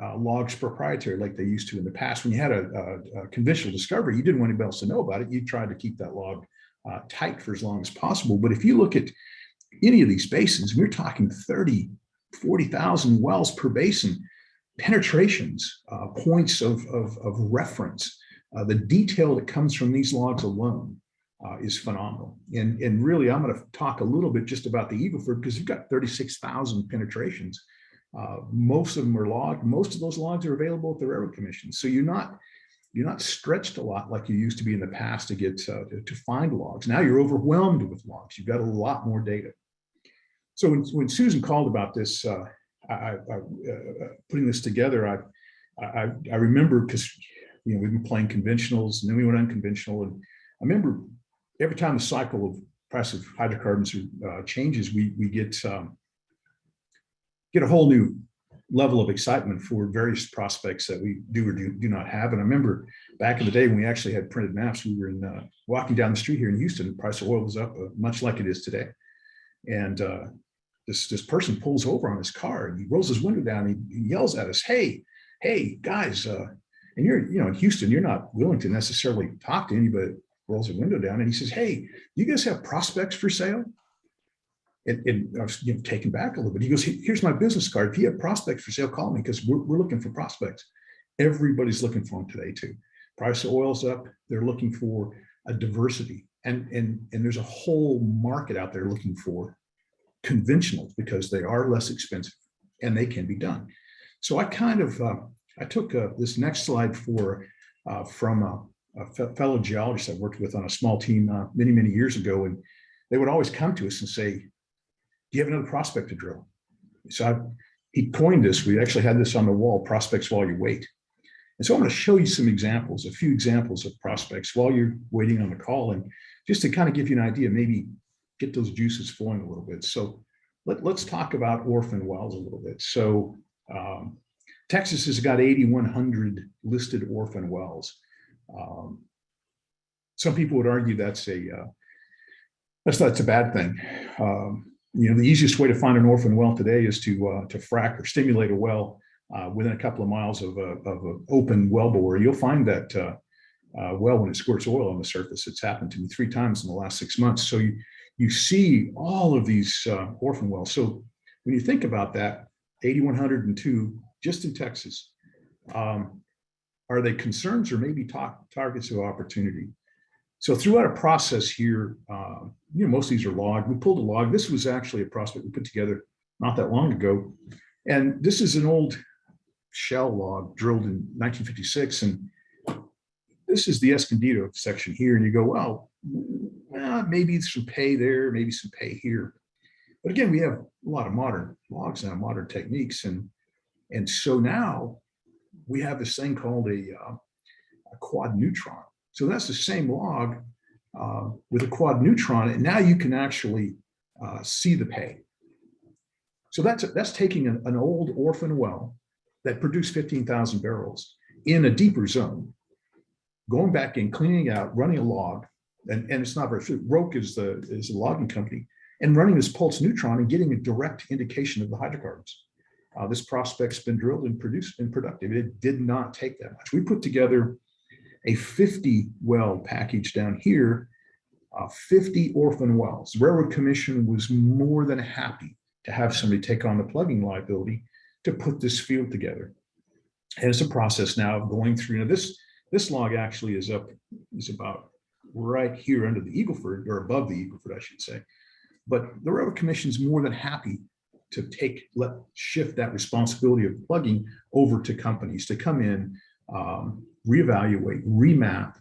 uh, logs proprietary like they used to in the past. When you had a, a, a, conventional discovery, you didn't want anybody else to know about it. You tried to keep that log uh, tight for as long as possible. But if you look at any of these basins, we're talking 30, 40,000 wells per basin, penetrations, uh, points of, of, of reference, uh, the detail that comes from these logs alone uh, is phenomenal. And, and really, I'm going to talk a little bit just about the Eagle Ford because you've got 36,000 penetrations. Uh, most of them are logged. Most of those logs are available at the Railroad Commission. So you're not you're not stretched a lot like you used to be in the past to get uh, to, to, find logs. Now you're overwhelmed with logs. You've got a lot more data. So when, when Susan called about this, uh, I, I, uh, putting this together, I, I, I remember because, you know, we've been playing conventionals and then we went unconventional. And I remember every time the cycle of price of hydrocarbons uh, changes, we, we get, um, get a whole new level of excitement for various prospects that we do or do, do not have. And I remember back in the day when we actually had printed maps, we were in, uh, walking down the street here in Houston, the price of oil was up uh, much like it is today. And uh, this, this person pulls over on his car and he rolls his window down and he yells at us, hey, hey, guys, uh, and you're, you know, in Houston, you're not willing to necessarily talk to anybody rolls a window down and he says, hey, you guys have prospects for sale? And, and I was you know, taken back a little bit. He goes, here's my business card. If you have prospects for sale, call me because we're, we're looking for prospects. Everybody's looking for them today too. Price of oil's up. They're looking for a diversity. And, and, and there's a whole market out there looking for conventionals because they are less expensive and they can be done. So I kind of, uh, I took uh, this next slide for, uh, from a, a fellow geologist I worked with on a small team uh, many, many years ago. And they would always come to us and say, do you have another prospect to drill? So I, he coined this, we actually had this on the wall, prospects while you wait. And so I'm going to show you some examples, a few examples of prospects while you're waiting on the call. And just to kind of give you an idea, maybe get those juices flowing a little bit. So let, let's talk about orphan wells a little bit. So um, Texas has got 8,100 listed orphan wells. Um, some people would argue that's a uh, that's that's a bad thing. Um, you know, the easiest way to find an orphan well today is to uh, to frack or stimulate a well uh, within a couple of miles of a of an open well bore. You'll find that uh, uh, well when it squirts oil on the surface. It's happened to me three times in the last six months. So you you see all of these uh, orphan wells. So when you think about that, 8,102 just in Texas, um, are they concerns or maybe targets of opportunity? So throughout a process here, uh, you know, most of these are logged. We pulled a log. This was actually a prospect we put together not that long ago. And this is an old shell log drilled in 1956. And this is the Escondido section here. And you go, well, well, maybe some pay there, maybe some pay here. But again, we have a lot of modern logs now, modern techniques. And, and so now we have this thing called a, uh, a quad neutron. So that's the same log uh, with a quad neutron. And now you can actually uh, see the pay. So that's, that's taking an, an old orphan well that produced 15,000 barrels in a deeper zone, going back and cleaning out, running a log, and, and it's not very, Roke is the, is the logging company, and running this pulse neutron and getting a direct indication of the hydrocarbons. Uh, this prospect's been drilled and produced and productive. It did not take that much. We put together a 50 well package down here, uh, 50 orphan wells. The Railroad Commission was more than happy to have somebody take on the plugging liability to put this field together. And it's a process now of going through, know, this, this log actually is up, is about right here under the Eagleford or above the Eagleford, I should say. But the Railroad Commission is more than happy to take, let shift that responsibility of plugging over to companies to come in, um, reevaluate, remap,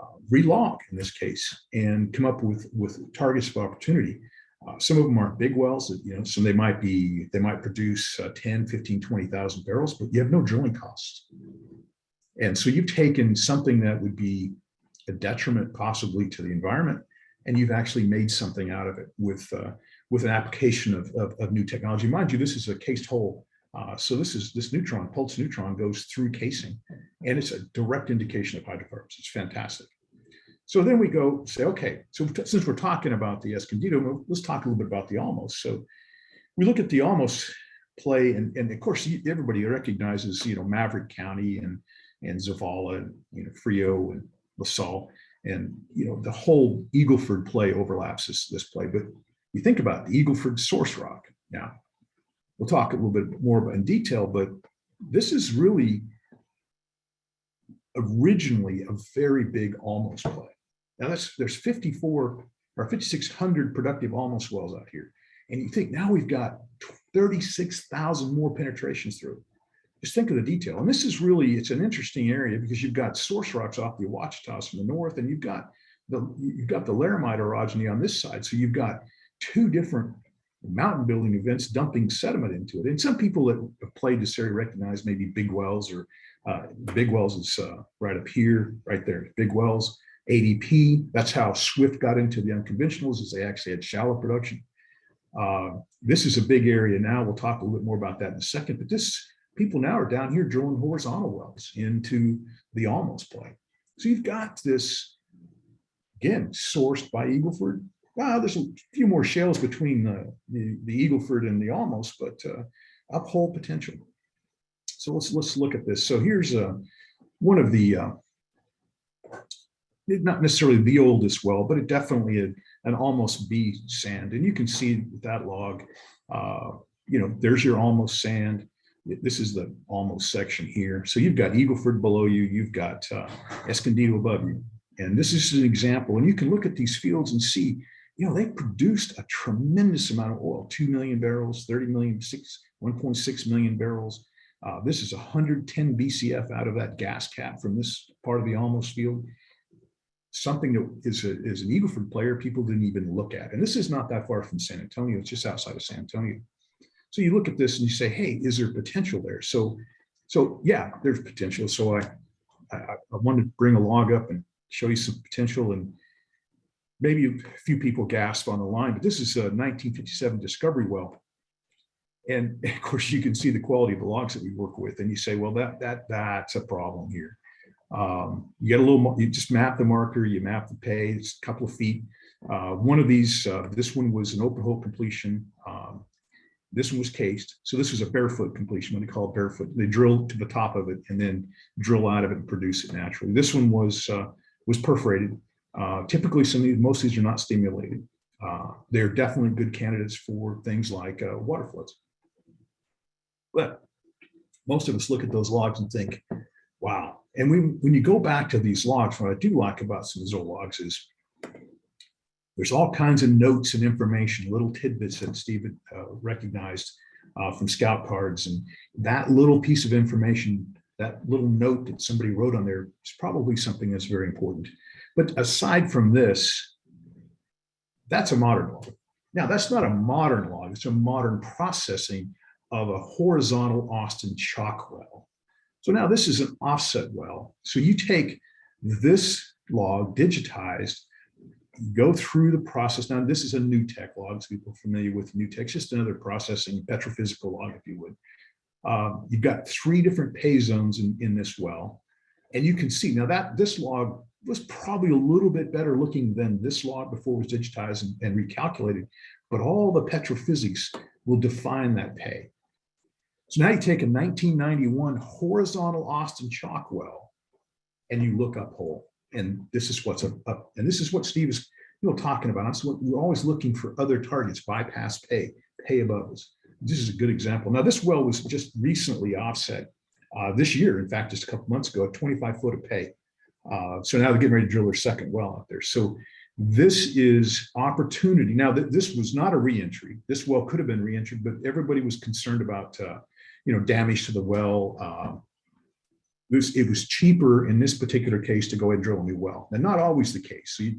uh, relog in this case, and come up with, with targets of opportunity. Uh, some of them aren't big wells, you know, so they might be, they might produce uh, 10, 15, 20,000 barrels, but you have no drilling costs. And so you've taken something that would be a detriment possibly to the environment, and you've actually made something out of it with, uh, with an application of, of, of new technology. Mind you, this is a cased hole uh, so this is this neutron, pulse neutron goes through casing and it's a direct indication of hydrocarbons. It's fantastic. So then we go say, okay, so since we're talking about the Escondido, let's talk a little bit about the Olmos. So we look at the Olmos play and, and of course everybody recognizes, you know, Maverick County and, and Zavala and, you know, Frio and LaSalle and, you know, the whole Eagleford play overlaps this, this play. But you think about the Eagleford source rock now, we'll talk a little bit more in detail, but this is really originally a very big Olmos play. Now that's there's 54 or 5,600 productive Olmos wells out here. And you think now we've got 36,000 more penetrations through. Just think of the detail. And this is really, it's an interesting area because you've got source rocks off the Ouachitas from the north, and you've got the you've got the Laramide orogeny on this side. So you've got two different mountain building events dumping sediment into it. And some people that have played this area recognize maybe Big Wells or uh, Big Wells is uh, right up here, right there, Big Wells. AWP, that's how Swift got into the unconventionals is they actually had shallow production. Uh, this is a big area now. We'll talk a little bit more about that in a second, but this people now are down here drilling horizontal wells into the Olmos play. So you've got this, again, sourced by Eagleford. Wow, there's a few more shales between the, the, the Eagleford and the Olmos, but uh, uphole potential. So let's let's look at this. So here's uh, one of the uh, not necessarily the oldest well, but it definitely a, an Olmos B sand. And you can see that log, uh, you know, there's your Olmos sand. This is the Olmos section here. So you've got Eagleford below you, you've got uh, Escondido above you. And this is an example. And you can look at these fields and see, you know, they produced a tremendous amount of oil, 2 million barrels, 30 million, six, 1.6 million barrels. Uh, this is 110 BCF out of that gas cap from this part of the Olmos field something that is, a, is an Eagleford player people didn't even look at. And this is not that far from San Antonio, it's just outside of San Antonio. So you look at this and you say, hey, is there potential there? So, so yeah, there's potential. So I, I, I wanted to bring a log up and show you some potential and maybe a few people gasp on the line, but this is a 1957 discovery well. And of course you can see the quality of the logs that we work with and you say, well, that, that, that's a problem here. Um, you get a little, you just map the marker, you map the pay, it's a couple of feet. Uh, one of these, uh, this one was an open hole completion. Um, this one was cased. So this was a barefoot completion, what they call it barefoot. They drill to the top of it and then drill out of it and produce it naturally. This one was, uh, was perforated. Uh, typically some of these, most of these are not stimulated. Uh, they're definitely good candidates for things like uh, water floods. But most of us look at those logs and think, wow. And when, when you go back to these logs, what I do like about some of those logs is there's all kinds of notes and information, little tidbits that Stephen uh, recognized uh, from scout cards. And that little piece of information, that little note that somebody wrote on there is probably something that's very important. But aside from this, that's a modern log. Now, that's not a modern log, it's a modern processing of a horizontal Austin chalk well. So now this is an offset well. So you take this log digitized, go through the process. Now this is a NuTech log. So people familiar with NuTech, just another processing petrophysical log, if you would. Um, you've got three different pay zones in, in this well. And you can see now that this log was probably a little bit better looking than this log before it was digitized and, and recalculated, but all the petrophysics will define that pay. So now you take a 1991 horizontal Austin chalk well and you look up hole. And this is what's up, and this is what Steve is you know, talking about. We're always looking for other targets, bypass pay, pay above us. This is a good example. Now, this well was just recently offset uh, this year. In fact, just a couple months ago, 25 foot of pay. Uh, so now they're getting ready to drill their second well out there. So this is opportunity. Now, th this was not a reentry. This well could have been reentry, but everybody was concerned about, uh, you know, damage to the well. Uh, it, was, it was cheaper in this particular case to go ahead and drill a new well. And not always the case. So you,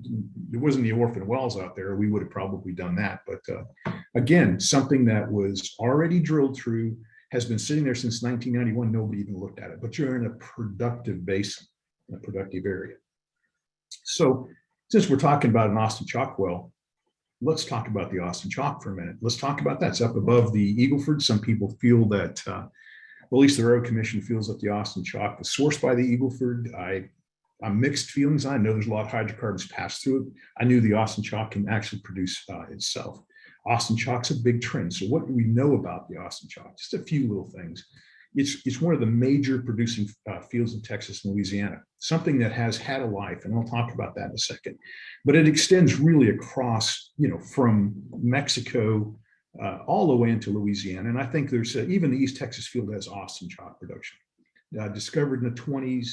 wasn't the orphan wells out there. We would have probably done that. But uh, again, something that was already drilled through, has been sitting there since 1991. Nobody even looked at it, but you're in a productive basin, a productive area. So since we're talking about an Austin Chalk well, let's talk about the Austin Chalk for a minute. Let's talk about that. It's up above the Eagleford. Some people feel that, uh, well, at least the Railroad Commission feels that the Austin Chalk was sourced by the Eagleford. I, I'm mixed feelings. I know there's a lot of hydrocarbons passed through it. I knew the Austin Chalk can actually produce uh, itself. Austin Chalk's a big trend. So what do we know about the Austin Chalk? Just a few little things. It's, it's one of the major producing uh, fields in Texas and Louisiana, something that has had a life, and I'll talk about that in a second. But it extends really across, you know, from Mexico uh, all the way into Louisiana. And I think there's uh, even the East Texas field has Austin chalk production. Uh, discovered in the 20s,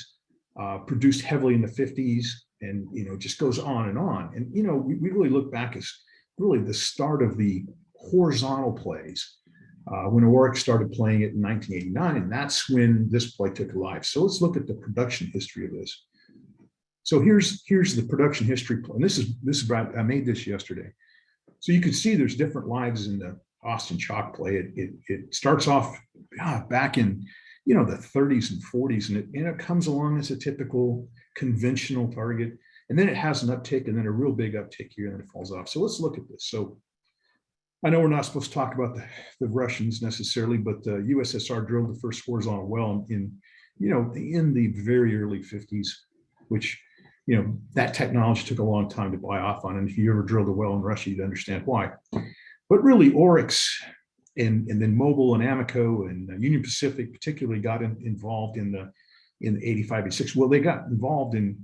uh, produced heavily in the 50s, and you know, just goes on and on. And you know, we, we really look back as really the start of the horizontal plays uh, when Oryx started playing it in 1989, and that's when this play took life. So let's look at the production history of this. So here's here's the production history, and this is this is about I made this yesterday. So you can see there's different lives in the Austin chalk play. It, it, it starts off ah, back in, you know, the 30s and 40s, and it, and it comes along as a typical conventional target. And then it has an uptick and then a real big uptick here and then it falls off. So let's look at this. So I know we're not supposed to talk about the, the Russians necessarily, but the USSR drilled the first horizontal well in, you know, in the very early 50s, which, you know, that technology took a long time to buy off on. And if you ever drilled a well in Russia, you'd understand why. But really Oryx and, and then Mobil and Amoco and uh, Union Pacific particularly got in- involved in the, in the 85, 86. Well, they got involved in,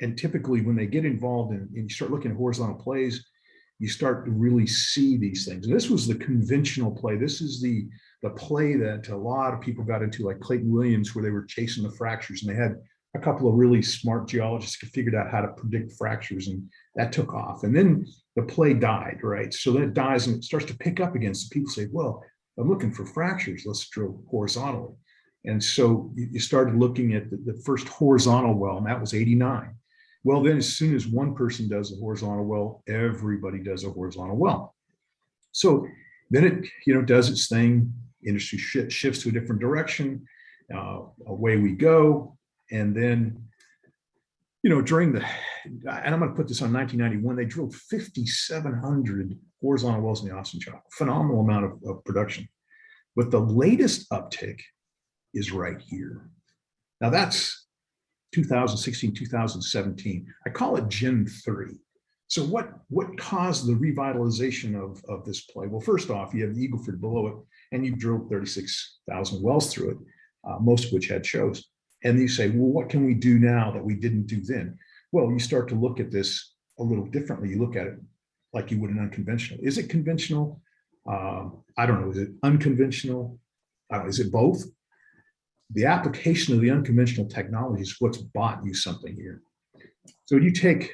and typically when they get involved in, and you start looking at horizontal plays, you start to really see these things. And this was the conventional play. This is the, the play that a lot of people got into, like Clayton Williams, where they were chasing the fractures and they had a couple of really smart geologists who figured out how to predict fractures and that took off. And then the play died, right? So then it dies and it starts to pick up again. So people say, well, I'm looking for fractures. Let's drill horizontally. And so you started looking at the, the first horizontal well, and that was 89. Well, then as soon as one person does a horizontal well, everybody does a horizontal well. So then it, you know, does its thing, industry shi- shifts to a different direction, uh, away we go. And then, you know, during the, and I'm gonna put this on 1991, they drilled 5,700 horizontal wells in the Austin Chalk, phenomenal amount of, of production. But the latest uptick is right here. Now that's 2016, 2017. I call it Gen 3. So what, what caused the revitalization of, of this play? Well, first off, you have the Eagleford below it, and you've drilled 36,000 wells through it, uh, most of which had shows. And you say, well, what can we do now that we didn't do then? Well, you start to look at this a little differently. You look at it like you would an unconventional. Is it conventional? Um, I don't know. Is it unconventional? Uh, is it both? The application of the unconventional technologies, what's bought you something here. So you take,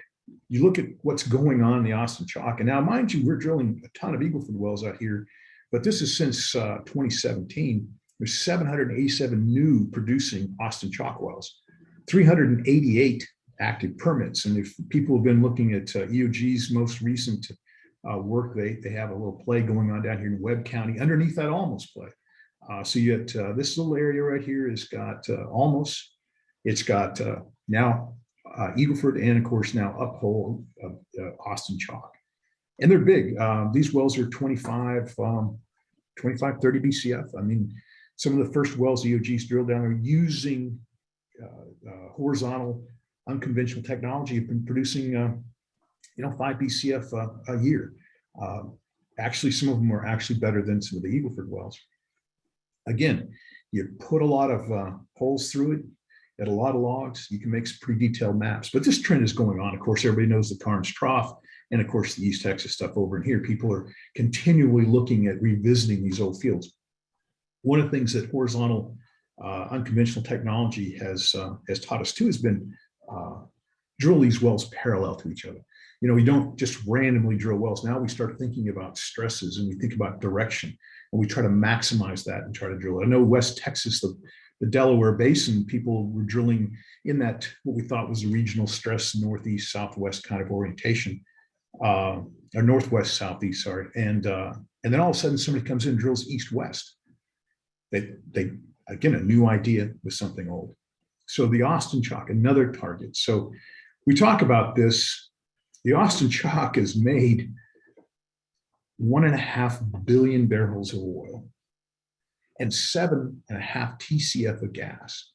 you look at what's going on in the Austin Chalk, and now mind you, we're drilling a ton of Eagleford wells out here, but this is since uh, 2017. There's 787 new producing Austin Chalk wells, 388 active permits. And if people have been looking at uh, EOG's most recent uh, work, they, they have a little play going on down here in Webb County underneath that Olmos play. Uh, so you uh, this little area right here has got uh, Olmos, it's got uh, now uh, Eagleford and of course now Uphold uh, Austin Chalk. And they're big. Um, these wells are 25, um, 25, 30 BCF. I mean, some of the first wells EOG's drilled down are using horizontal unconventional technology have been producing, uh, you know, five BCF uh, a year. Uh, actually, some of them are actually better than some of the Eagleford wells. Again, you put a lot of uh, holes through it, get a lot of logs, you can make some pretty detailed maps. But this trend is going on. Of course, everybody knows the Karnes Trough and of course the East Texas stuff over in here. People are continually looking at revisiting these old fields. One of the things that horizontal uh, unconventional technology has uh, has taught us too has been uh, drill these wells parallel to each other. You know, we don't just randomly drill wells. Now we start thinking about stresses and we think about direction and we try to maximize that and try to drill it. I know West Texas, the, the Delaware Basin, people were drilling in that what we thought was a regional stress northeast southwest kind of orientation, uh, or northwest southeast, sorry, and uh, and then all of a sudden somebody comes in and drills east west. They they again a new idea with something old. So the Austin Chalk, another target. So we talk about this. The Austin Chalk is made one and a half billion barrels of oil and seven and a half TCF of gas.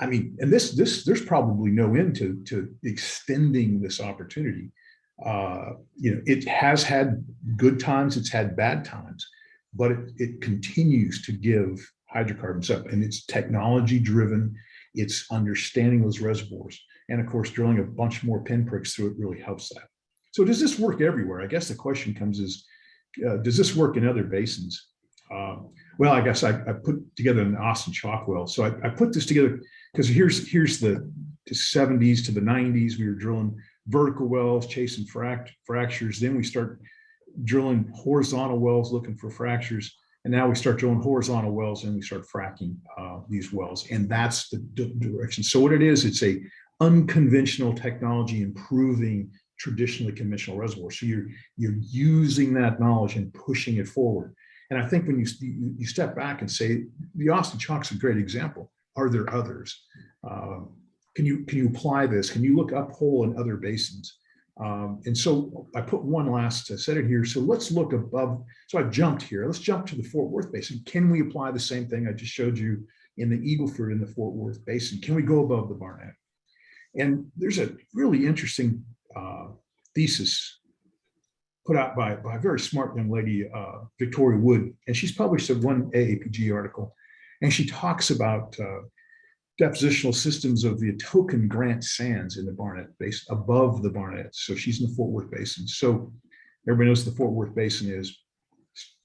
I mean, and this, this, there's probably no end to, to extending this opportunity. Uh, you know, it has had good times, it's had bad times, but it, it continues to give hydrocarbons up and it's technology driven. It's understanding those reservoirs. And of course, drilling a bunch more pinpricks through it really helps that. So does this work everywhere? I guess the question comes is, uh, does this work in other basins? Um, well, I guess I, I, put together an Austin Chalk well. So I, I put this together because here's here's the, the 70s to the 90s. We were drilling vertical wells, chasing fract fractures. Then we start drilling horizontal wells, looking for fractures. And now we start drilling horizontal wells and we start fracking uh, these wells. And that's the direction. So what it is, it's a unconventional technology improving traditionally conventional reservoirs. So you're, you're using that knowledge and pushing it forward. And I think when you, you, step back and say, the Austin Chalk's a great example. Are there others? Um, Can you, can you apply this? Can you look up hole in other basins? Um, and so I put one last uh, set it here. So let's look above. So I've jumped here. Let's jump to the Fort Worth Basin. Can we apply the same thing I just showed you in the Eagle Ford in the Fort Worth Basin? Can we go above the Barnett? And there's a really interesting uh, thesis put out by, by a very smart young lady, uh, Victoria Wood, and she's published a one AAPG article, and she talks about uh, depositional systems of the token Grant Sands in the Barnett Basin, above the Barnett. So she's in the Fort Worth Basin. So everybody knows the Fort Worth Basin is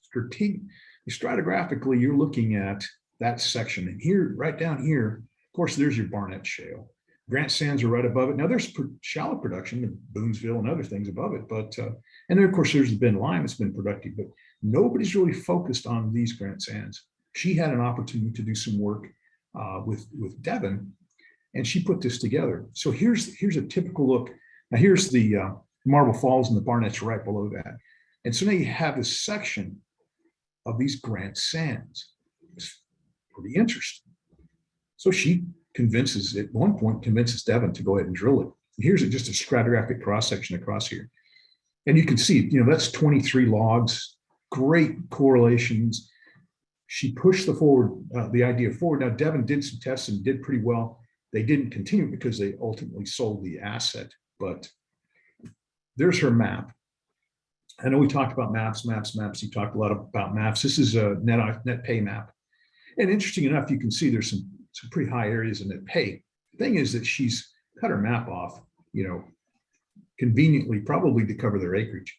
strategic. Stratigraphically, you're looking at that section, and here, right down here, of course, there's your Barnett Shale. Grant Sands are right above it. Now there's shallow production in Boonsville and other things above it, but uh, and then of course there's the Ben Lime that's been productive, but nobody's really focused on these Grant Sands. She had an opportunity to do some work uh, with with Devon, and she put this together. So here's here's a typical look. Now here's the uh, Marble Falls and the Barnett's right below that, and so now you have this section of these Grant Sands. It's pretty interesting. So she convinces, at one point, convinces Devon to go ahead and drill it. Here's just a stratigraphic cross section across here. And you can see, you know, that's 23 logs, great correlations. She pushed the forward, uh, the idea forward. Now Devon did some tests and did pretty well. They didn't continue because they ultimately sold the asset, but there's her map. I know we talked about maps, maps, maps. You talked a lot about maps. This is a net, net pay map. And interesting enough, you can see there's some, some pretty high areas in net pay. Thing is that she's cut her map off, you know, conveniently, probably to cover their acreage.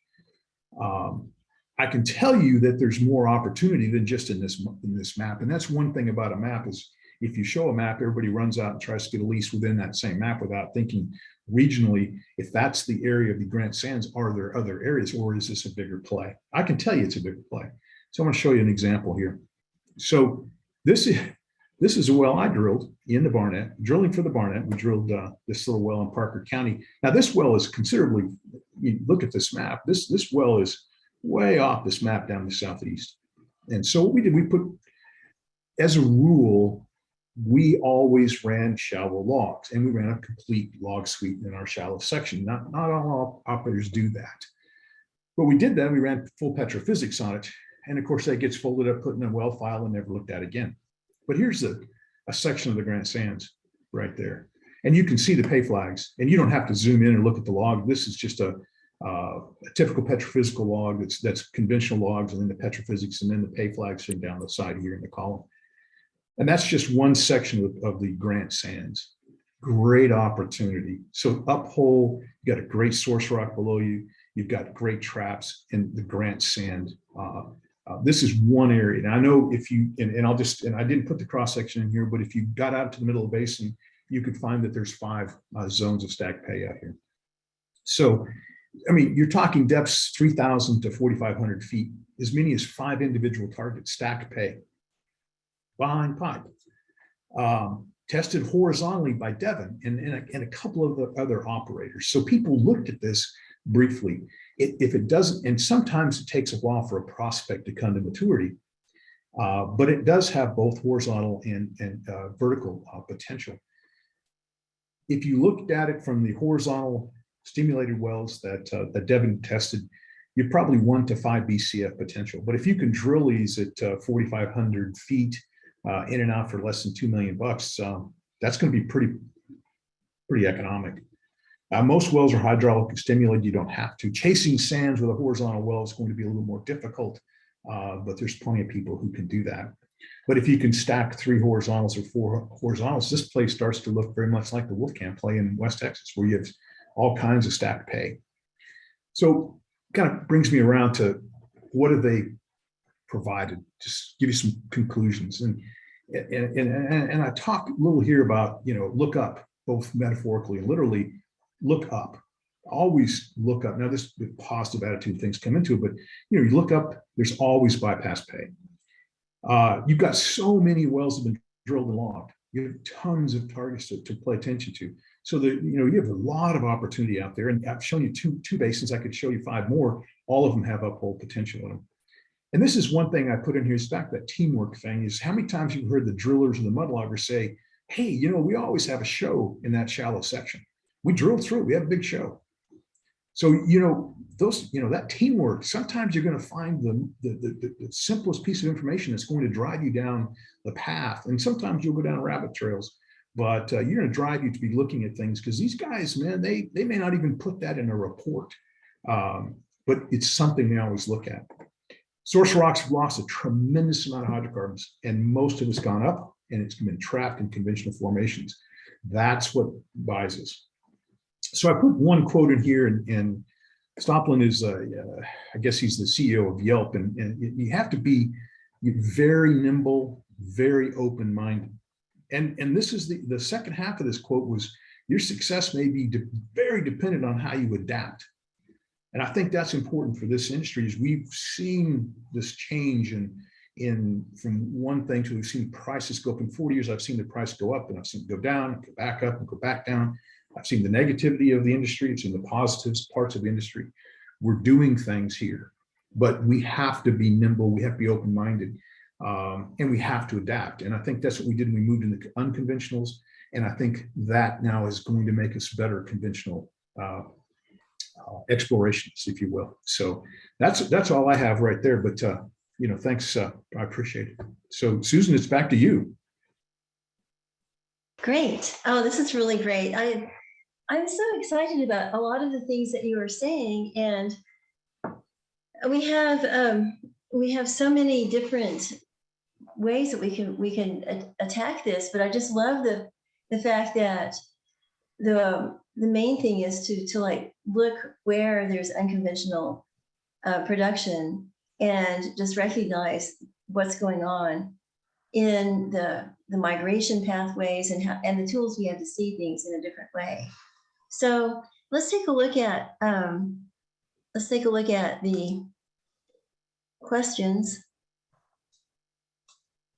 Um, I can tell you that there's more opportunity than just in this, in this map. And that's one thing about a map is if you show a map, everybody runs out and tries to get a lease within that same map without thinking regionally, if that's the area of the Grant Sands, are there other areas or is this a bigger play? I can tell you it's a bigger play. So I'm to show you an example here. So this is this is a well I drilled in the Barnett, drilling for the Barnett. We drilled uh, this little well in Parker County. Now this well is considerably. You look at this map. This this well is way off this map down the southeast. And so what we did, we put as a rule, we always ran shallow logs, and we ran a complete log suite in our shallow section. Not not all operators do that, but we did that. We ran full petrophysics on it, and of course that gets folded up, put in a well file, and never looked at again. But here's a, a section of the Grant Sands right there. And you can see the pay flags and you don't have to zoom in and look at the log. This is just a, uh, a typical petrophysical log that's, that's conventional logs and then the petrophysics and then the pay flags are down the side here in the column. And that's just one section of, of the Grant Sands. Great opportunity. So uphole, you got a great source rock below you. You've got great traps in the Grant Sand uh, uh, this is one area. And I know if you, and, and I'll just, and I didn't put the cross section in here, but if you got out to the middle of the basin, you could find that there's five uh, zones of stacked pay out here. So, I mean, you're talking depths 3,000 to 4,500 feet, as many as five individual targets stacked pay behind pipe. Um, tested horizontally by Devon and, and, a, and a couple of the other operators. So people looked at this briefly if it doesn't, and sometimes it takes a while for a prospect to come to maturity, uh, but it does have both horizontal and, and uh, vertical uh, potential. If you looked at it from the horizontal stimulated wells that, uh, that Devon tested, you're probably one to five BCF potential. But if you can drill these at uh, 4,500 feet uh, in and out for less than 2 million bucks, um, that's going to be pretty, pretty economic. Uh, most wells are hydraulically stimulated. You don't have to. Chasing sands with a horizontal well is going to be a little more difficult, uh, but there's plenty of people who can do that. But if you can stack three horizontals or four horizontals, this place starts to look very much like the Wolfcamp play in West Texas, where you have all kinds of stacked pay. So kind of brings me around to what have they provided? Just give you some conclusions. And, and, and, and I talk a little here about, you know, look up, both metaphorically and literally, look up always look up now this positive attitude things come into it but you know you look up there's always bypass pay uh, you've got so many wells have been drilled and logged You have tons of targets to, to attention to. So that, you know, you have a lot of opportunity out there and I've shown you two, two basins. I could show you five more. All of them have uphole potential in them. And this is one thing I put in here is back that teamwork thing is how many times you've heard the drillers and the mudloggers say, hey, you know, we always have a show in that shallow section. We drill through, we have a big show. So, you know, those, you know, that teamwork, sometimes you're going to find the, the, the, the simplest piece of information that's going to drive you down the path. And sometimes you'll go down rabbit trails, but uh, you're going to drive you to be looking at things because these guys, man, they, they may not even put that in a report, um, but it's something they always look at. Source rocks have lost a tremendous amount of hydrocarbons and most of it's gone up and it's been trapped in conventional formations. That's what buys us. So I put one quote in here and, and Stoppelman is, uh, uh, I guess he's the CEO of Yelp and, and you- have to be very nimble, very open-minded. And, and this is the, the second half of this quote was, your success may be de- very dependent on how you adapt. And I think that's important for this industry is we've seen this change in, in from one thing to we've seen prices go up in 40 years. I've seen the price go up and I've seen it go down, go back up and go back down. I've seen the negativity of the industry. I've seen the positives parts of the industry. We're doing things here, but we have to be nimble. We have to be open-minded um, and we have to adapt. And I think that's what we did we moved into unconventionals. And I think that now is going to make us better conventional uh, uh, explorationists, if you will. So that's that's all I have right there. But uh, you know, thanks. Uh, I appreciate it. So Susan, it's back to you. Great. Oh, this is really great. I, I'm so excited about a lot of the things that you are saying and we have, um, we have so many different ways that we can, we can attack this, but I just love the, the fact that the, the main thing is to, to like, look where there's unconventional uh, production and just recognize what's going on in the, the migration pathways and how, and the tools we have to see things in a different way. So let's take a look at, um, let's take a look at the questions.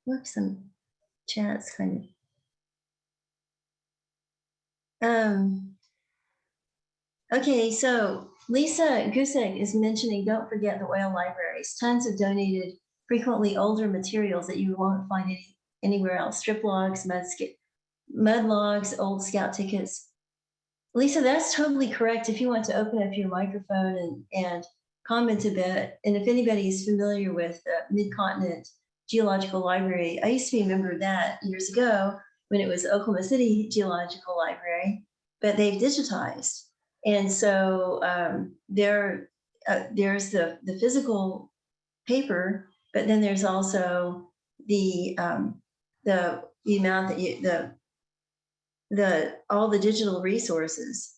Whoops, some chats kind of. Um, okay, so Lisa Gusek is mentioning, don't forget the oil libraries, tons of donated frequently older materials that you won't find any, anywhere else, strip logs, mud, mud logs, old scout tickets. Lisa, that's totally correct. If you want to open up your microphone and, and comment a bit, and if anybody is familiar with the Mid-Continent Geological Library, I used to be a member of that years ago when it was Oklahoma City Geological Library, but they've digitized. And so um, there, uh, there's the, the physical paper, but then there's also the um, the the amount that you the the all the digital resources.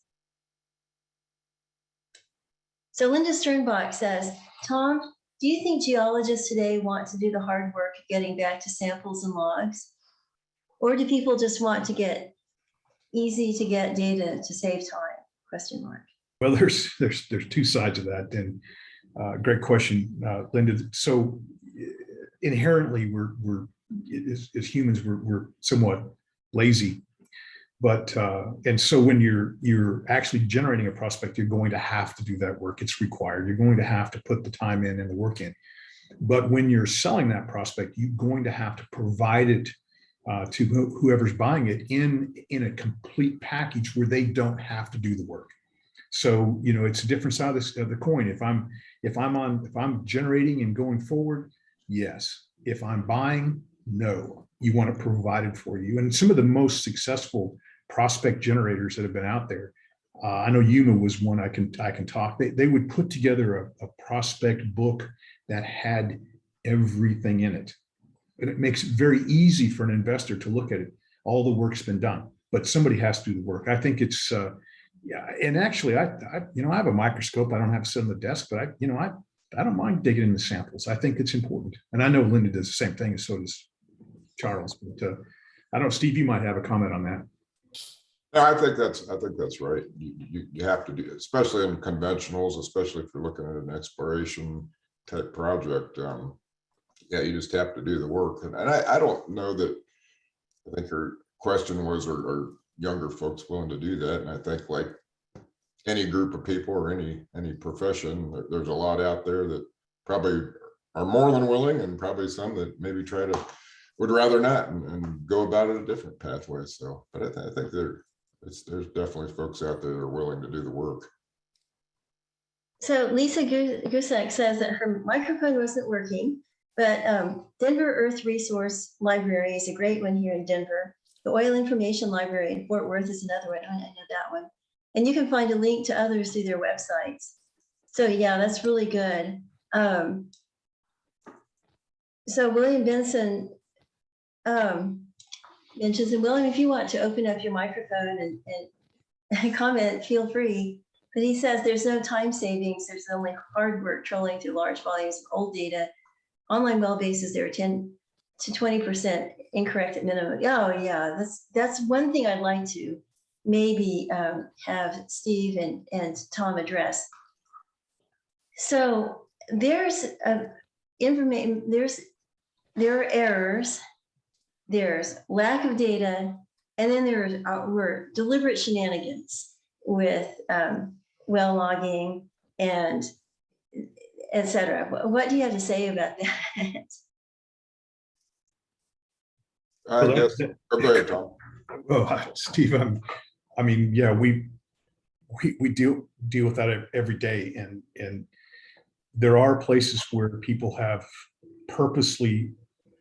So Linda Sternbach says, Tom, do you think geologists today want to do the hard work of getting back to samples and logs? Or do people just want to get easy to get data to save time? Question mark. Well, there's there's there's two sides of that. And uh, great question, uh, Linda. So inherently, we're we're as, as humans, we're we're somewhat lazy. But uh, and so when you're you're actually generating a prospect, you're going to have to do that work. It's required. You're going to have to put the time in and the work in. But when you're selling that prospect, you're going to have to provide it uh, to who- whoever's buying it in in a complete package where they don't have to do the work. So you know it's a different side of, this, of the coin. If I'm if I'm on if I'm generating and going forward, yes. If I'm buying, no. You want it provided for you. And some of the most successful prospect generators that have been out there. Uh, I know Yuma was one I can I can talk. They, they would put together a, a prospect book that had everything in it. And it makes it very easy for an investor to look at it. All the work's been done, but somebody has to do the work. I think it's uh, yeah. And actually, I, I you know I have a microscope. I don't have to sit on the desk, but I you know I I don't mind digging in the samples. I think it's important. And I know Linda does the same thing, and so does Charles. But uh, I don't know, Steve, you might have a comment on that. I think that's, I think that's right. You, you, you have to do, especially in conventionals, especially if you're looking at an exploration type project. Um, yeah, you just have to do the work. And, and I, I don't know that I think her question was, are, are younger folks willing to do that? And I think like any group of people or any, any profession, there- there's a lot out there that probably are more than willing and probably some that maybe try to, would rather not and, and go about it a different pathway. So, but I, thi- I think there, there's definitely folks out there that are willing to do the work. So Lisa Gu- Gusak says that her microphone wasn't working, but um, Denver Earth Resource Library is a great one here in Denver. The Oil Information Library in Fort Worth is another one. I know that one. And you can find a link to others through their websites. So yeah, that's really good. Um, so William Benson um, mentions, and William, if you want to open up your microphone and, and comment, feel free. But he says there's no time savings. There's only hard work trolling through large volumes of old data. Online well bases, there are 10 to 20% incorrect at minimum. Oh, yeah, that's that's one thing I'd like to maybe um, have Steve and, and Tom address. So there's a information, there's there are errors, there's lack of data, and then there were deliberate shenanigans with um, well logging and et cetera. What- What do you have to say about that? I Well, guess, that- oh, go ahead, Tom. Oh, Steve, I'm, I mean, yeah, we, we, we deal, deal with that every day and, and there are places where people have purposely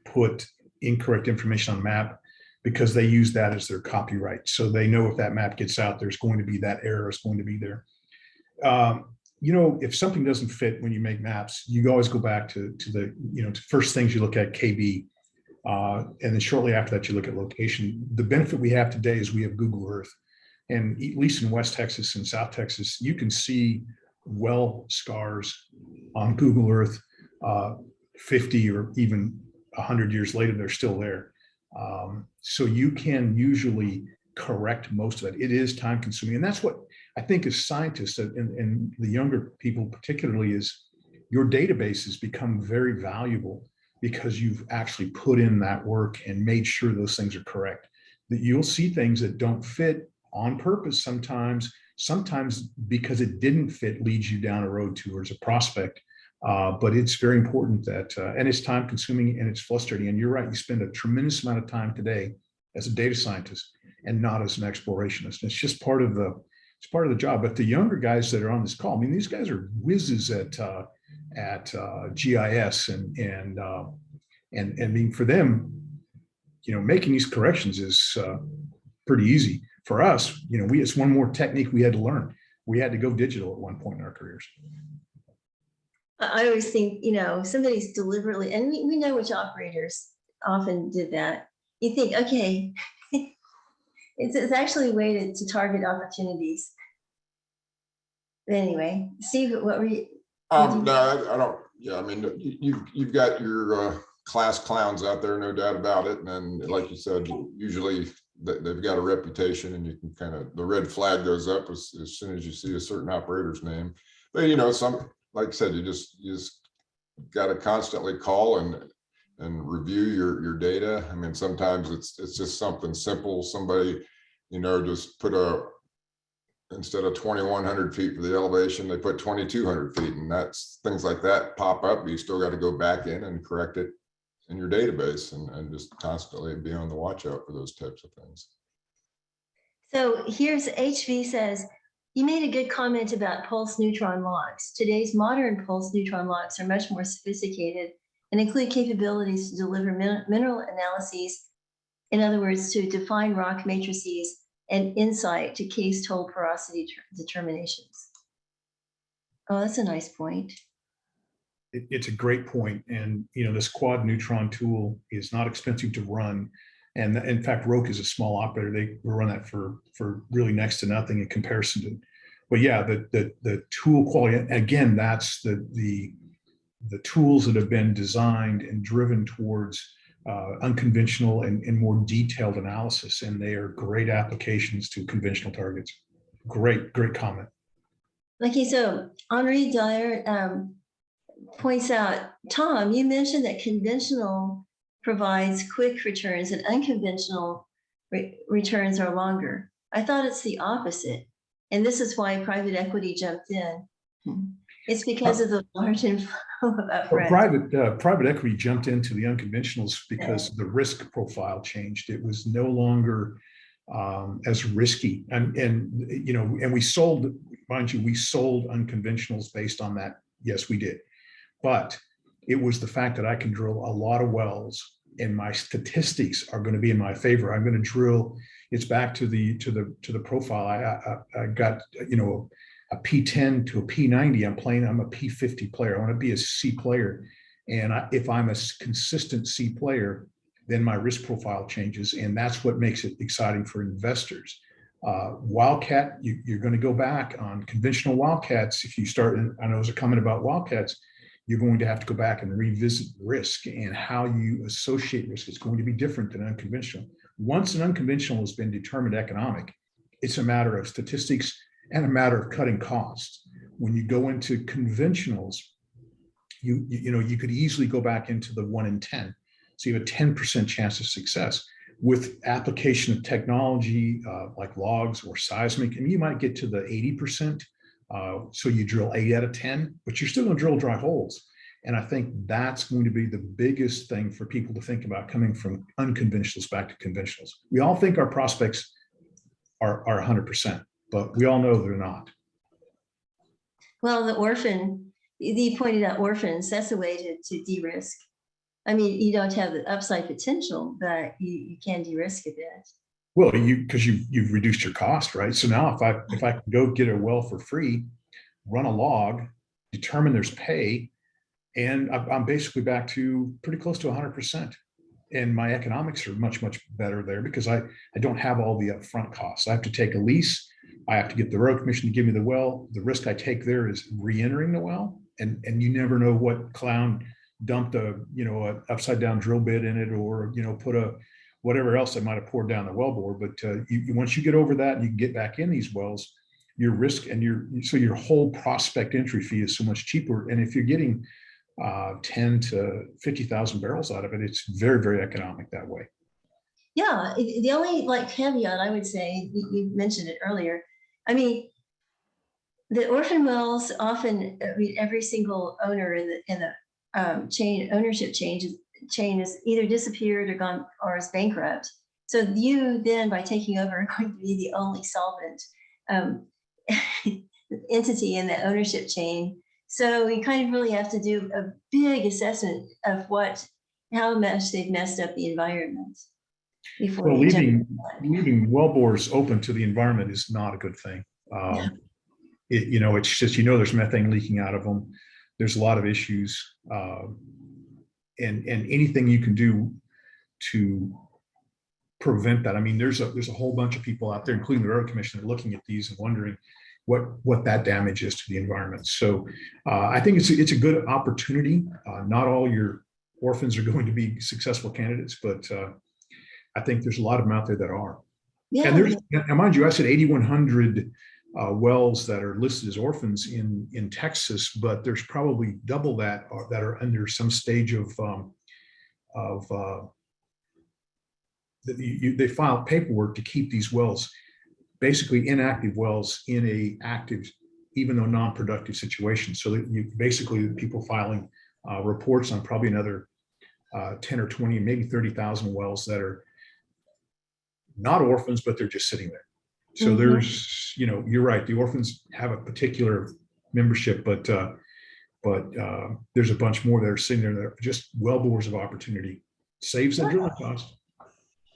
put incorrect information on map because they use that as their copyright. So they know if that map gets out, there's going to be that error is going to be there. Um, you know, if something doesn't fit when you make maps, you always go back to, to the, you know, to first things you look at KB. Uh, and then shortly after that, you look at location. The benefit we have today is we have Google Earth. And at least in West Texas and South Texas, you can see well scars on Google Earth uh, 50 or even 100 years later, they're still there. Um, so you can usually correct most of it. It is time consuming. And that's what I think as scientists and, and the younger people particularly is your databases become very valuable because you've actually put in that work and made sure those things are correct. That you'll see things that don't fit on purpose sometimes, sometimes because it didn't fit leads you down a road towards a prospect. Uh, but it's very important that, uh, and it's time consuming and it's frustrating. And you're right, you spend a tremendous amount of time today as a data scientist and not as an explorationist. It's just part of the, it's part of the job. But the younger guys that are on this call, I mean, these guys are whizzes at, uh, at uh, GIS and, and, uh, and, and I mean, for them, you know, making these corrections is uh, pretty easy. For us, you know, we, it's one more technique we had to learn. We had to go digital at one point in our careers. I always think, you know, somebody's deliberately, and we, we know which operators often did that. You think, okay, it's, it's actually a way to, to target opportunities. But anyway, Steve, what were you, Um, no, I I don't, yeah, I mean, you, you've, you've got your, uh, class clowns out there, no doubt about it. And then, like you said, usually they, they've got a reputation and you can kind of, the red flag goes up as, as soon as you see a certain operator's name. But you know, some, like I said, you just, you just got to constantly call and, and review your, your data. I mean, sometimes it's, it's just something simple. Somebody, you know, just put a, instead of twenty-one hundred feet for the elevation, they put twenty-two hundred feet and that's, things like that pop up. You still got to go back in and correct it in your database and, and just constantly be on the watch out for those types of things. so here's HV says, you made a good comment about pulse neutron logs. Today's modern pulse neutron logs are much more sophisticated and include capabilities to deliver min- mineral analyses. In other words, to define rock matrices and insight to cased hole porosity determinations. Oh, that's a nice point. It, it's a great point. And, you know, this quad neutron tool is not expensive to run. And in fact, Roke is a small operator. They run that for, for really next to nothing in comparison to, but yeah, the, the, the tool quality, again, that's the, the, the tools that have been designed and driven towards uh, unconventional and, and more detailed analysis. And they are great applications to conventional targets. Great, great comment. Okay, so Henri Dyer um, points out, Tom, you mentioned that conventional provides quick returns and unconventional re- returns are longer. I thought it's the opposite. And this is why private equity jumped in. It's because of the large inflow of upfront. private, uh, private equity jumped into the unconventionals because the risk profile changed. It was no longer um, as risky. And, and, you know, and we sold, mind you, we sold unconventionals based on that. Yes, we did. But it was the fact that I can drill a lot of wells and my statistics are going to be in my favor. I'm going to drill, it's back to the, to the, to the profile. I, I, I got, you know, a P10 to a P90. I'm playing, I'm a P50 player. I want to be a C player. And I, if I'm a consistent C player, then my risk profile changes. And that's what makes it exciting for investors. Uh, Wildcat, you, you're going to go back on conventional Wildcats. If you start, and I know there's a comment about Wildcats, you're going to have to go back and revisit risk and how you associate risk. It's going to be different than unconventional. Once an unconventional has been determined economic, it's a matter of statistics and a matter of cutting costs. When you go into conventionals, you, you you know, you could easily go back into the one in 10. So you have a 10% chance of success. With application of technology uh, like logs or seismic, and you might get to the 80%. Uh, so you drill eight out of 10, but you're still to drill dry holes. And I think that's going to be the biggest thing for people to think about coming from unconventionals back to conventionals. We all think our prospects are, are 100%, but we all know they're not. Well, the orphan, you pointed out orphans, that's a way to, to de-risk. I mean, you don't have the upside potential, but you, you can de-risk a bit. Well, you, because you, you've reduced your cost, right? So now if I, if I can go get a well for free, run a log, determine there's pay, and I'm, basically back to pretty close to hundred percent. And my economics are much, much better there because I, I don't have all the upfront costs. I have to take a lease. I have to get the road commission to give me the well. The risk I take there is re-entering the well. And, and you never know what clown dumped a, you know, a upside down drill bit in it or, you know, put a, whatever else they might have poured down the wellbore. But uh, you, once you get over that and you get back in these wells, your risk and your, so your whole prospect entry fee is so much cheaper. And if you're getting uh, 10 to 50,000 barrels out of it, it's very, very economic that way. Yeah, the only like caveat I would say, you, mentioned it earlier. I mean, the orphan wells often, I mean, every single owner in the, in the um, chain, ownership changes, chain is either disappeared or gone, or is bankrupt. So you then, by taking over, are going to be the only solvent um, entity in the ownership chain. So we kind of really have to do a big assessment of what, how much they've messed up the environment. Before Well, you leaving, leaving wellbores open to the environment is not a good thing. Yeah. Um, It, you know, it's just, you know, there's methane leaking out of them. There's a lot of issues. um, And, and anything you can do to prevent that. I mean, there's a, there's a whole bunch of people out there, including the road commissioner, looking at these and wondering what, what that damage is to the environment. So uh, I think it's, a- it's a good opportunity. Uh, Not all your orphans are going to be successful candidates, but uh, I think there's a lot of them out there that are. Yeah, And there's, and mind you, I said 8,100 uh, wells that are listed as orphans in, in Texas, but there's probably double that are- that are under some stage of, um, of, uh, you- they file paperwork to keep these wells, basically inactive wells in a active, even though non-productive situation. So that you, basically, people filing uh, reports on probably another uh, 10 or 20, maybe 30,000 wells that are not orphans, but they're just sitting there. So Mhm. there's, you know, you're right, the orphans have a particular membership, but, uh, but, uh, there's a bunch more that are sitting there that are just well bores of opportunity. Saves the drilling cost.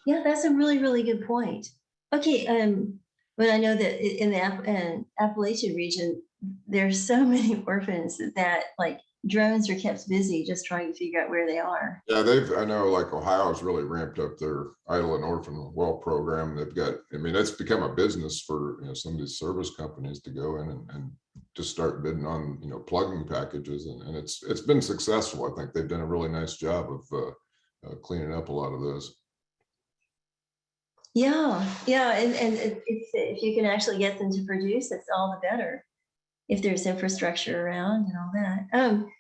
yeah, that's a really, really good point. Okay, um, but I know that in the App- uh, Appalachian region, there's so many orphans that like drones are kept busy just trying to figure out where they are. Yeah, they've, I know like Ohio's really ramped up their idle and orphan well program. They've got, I mean, it's become a business for, you know, some of these service companies to go in and, and just start bidding on, you know, plugging packages and, and it's, it's been successful. I think they've done a really nice job of, uh, uh, cleaning up a lot of those. Yeah, yeah, and, and if if you can actually get them to produce, it's all the better. If there's infrastructure around and all that. Um,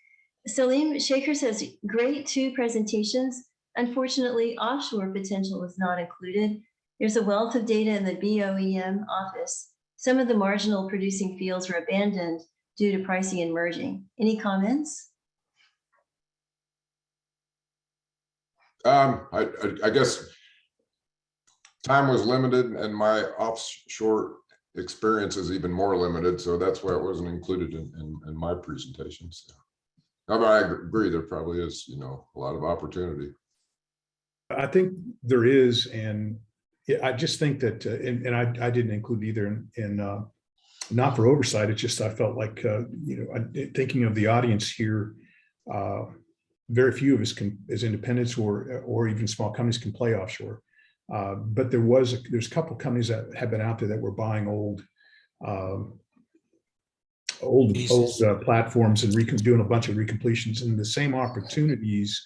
Selim Shaker says, great two presentations. Unfortunately, offshore potential is not included. There's a wealth of data in the BOEM office. Some of the marginal producing fields were abandoned due to pricing and merging. Any comments? Um, I, I, I guess time was limited and my offshore experience is even more limited, so that's why it wasn't included in, in, in my presentations. I mean, I agree, there probably is, you know, a lot of opportunity. I think there is, and I just think that, uh, and, and I, I didn't include either in, in, uh, not for oversight, it's just I felt like, uh, you know, I- thinking of the audience here, uh, very few of us can, as independents or, or even small companies can play offshore. Uh, But there was, there's a couple companies that have been out there that were buying old, um, old, old uh, platforms and doing a bunch of recompletions. And the same opportunities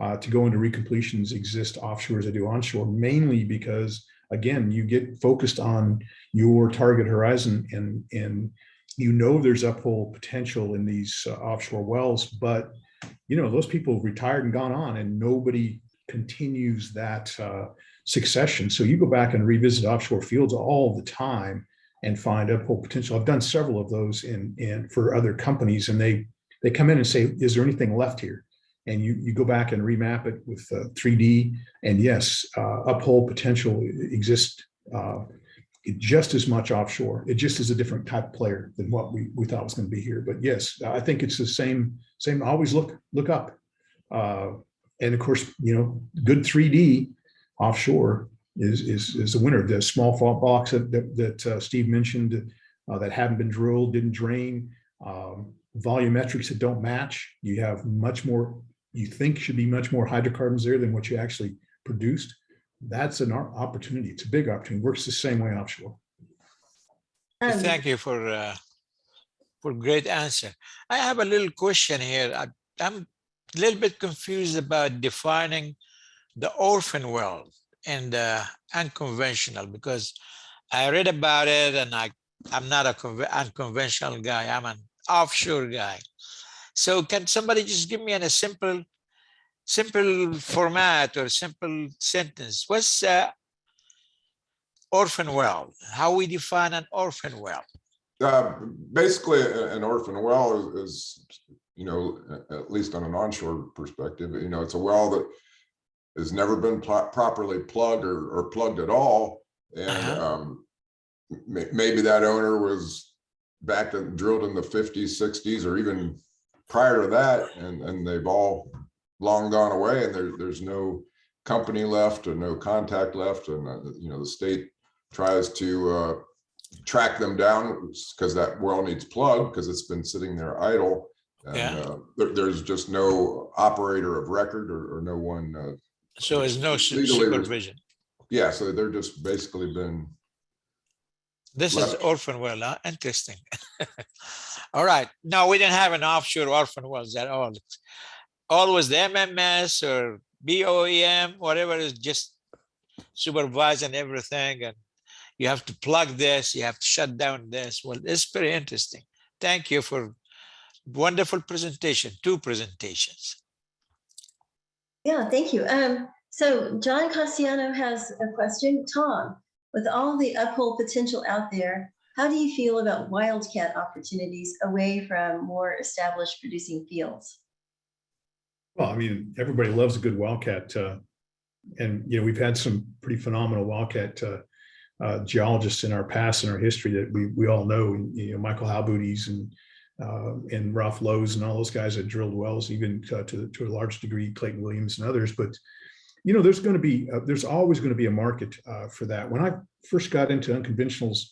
uh, to go into recompletions exist offshore as they do onshore, mainly because, again, you get focused on your target horizon and, and you know there's uphole potential in these uh, offshore wells, but you know, those people have retired and gone on and nobody continues that uh, succession. So you go back and revisit offshore fields all the time and find uphole potential. I've done several of those in, in for other companies and they, they come in and say, is there anything left here? And you, you go back and remap it with uh, 3D and yes, uh, uphole potential exists uh, just as much offshore. It just is a different type of player than what we, we thought was going to be here. But yes, I think it's the same, same, always look, look up. Uh, and of course, you know, good 3D offshore is, is, is the winner. The small fault blocks that, that, that uh, Steve mentioned uh, that haven't been drilled, didn't drain, um, volumetrics that don't match. You have much more, you think should be much more hydrocarbons there than what you actually produced. That's an opportunity. It's a big opportunity. Works the same way offshore. Um, Thank you for, uh, for great answer. I have a little question here. I- I'm a little bit confused about defining the orphan well and uh, unconventional because I read about it and I, I'm not a conve- unconventional guy. I'm an offshore guy. So can somebody just give me in a simple, simple format or simple sentence? What's uh, orphan well? How we define an orphan well? Uh, basically, an orphan well is- is, you know, at least on an onshore perspective, you know, it's a well that has never been pl- properly plugged or, or plugged at all. And, Uh-huh. um, maybe that owner was back and drilled in the fifties, sixties, or even prior to that, and, and they've all long gone away and there, there's no company left or no contact left. And, uh, you know, the state tries to, uh, track them down because that well needs plugged because it's been sitting there idle. And Yeah. uh, there, there's just no operator of record or, or no one, uh, So there's no su- Legally, there's- supervision. yeah, so they're just basically been, This is orphan well, huh? interesting. All right, no, we didn't have an offshore orphan wells at all. Always the MMS or BOEM, whatever is just supervising everything and you have to plug this, you have to shut down this. Well, it's very interesting. Thank you for wonderful presentation, two presentations. Yeah, thank you. Um, so John Cassiano has a question. Tom, with all the uphole potential out there, how do you feel about wildcat opportunities away from more established producing fields? Well, I mean, everybody loves a good wildcat. uh, And, you know, we've had some pretty phenomenal wildcat uh, uh, geologists in our past and our history that we, we all know, you know, Michael Halboutys and uh, and Ralph Lowe's and all those guys that drilled wells, even uh, to, to a large degree, Clayton Williams and others. But, you know, there's going to be, uh, there's always going to be a market uh, for that. When I first got into unconventionals,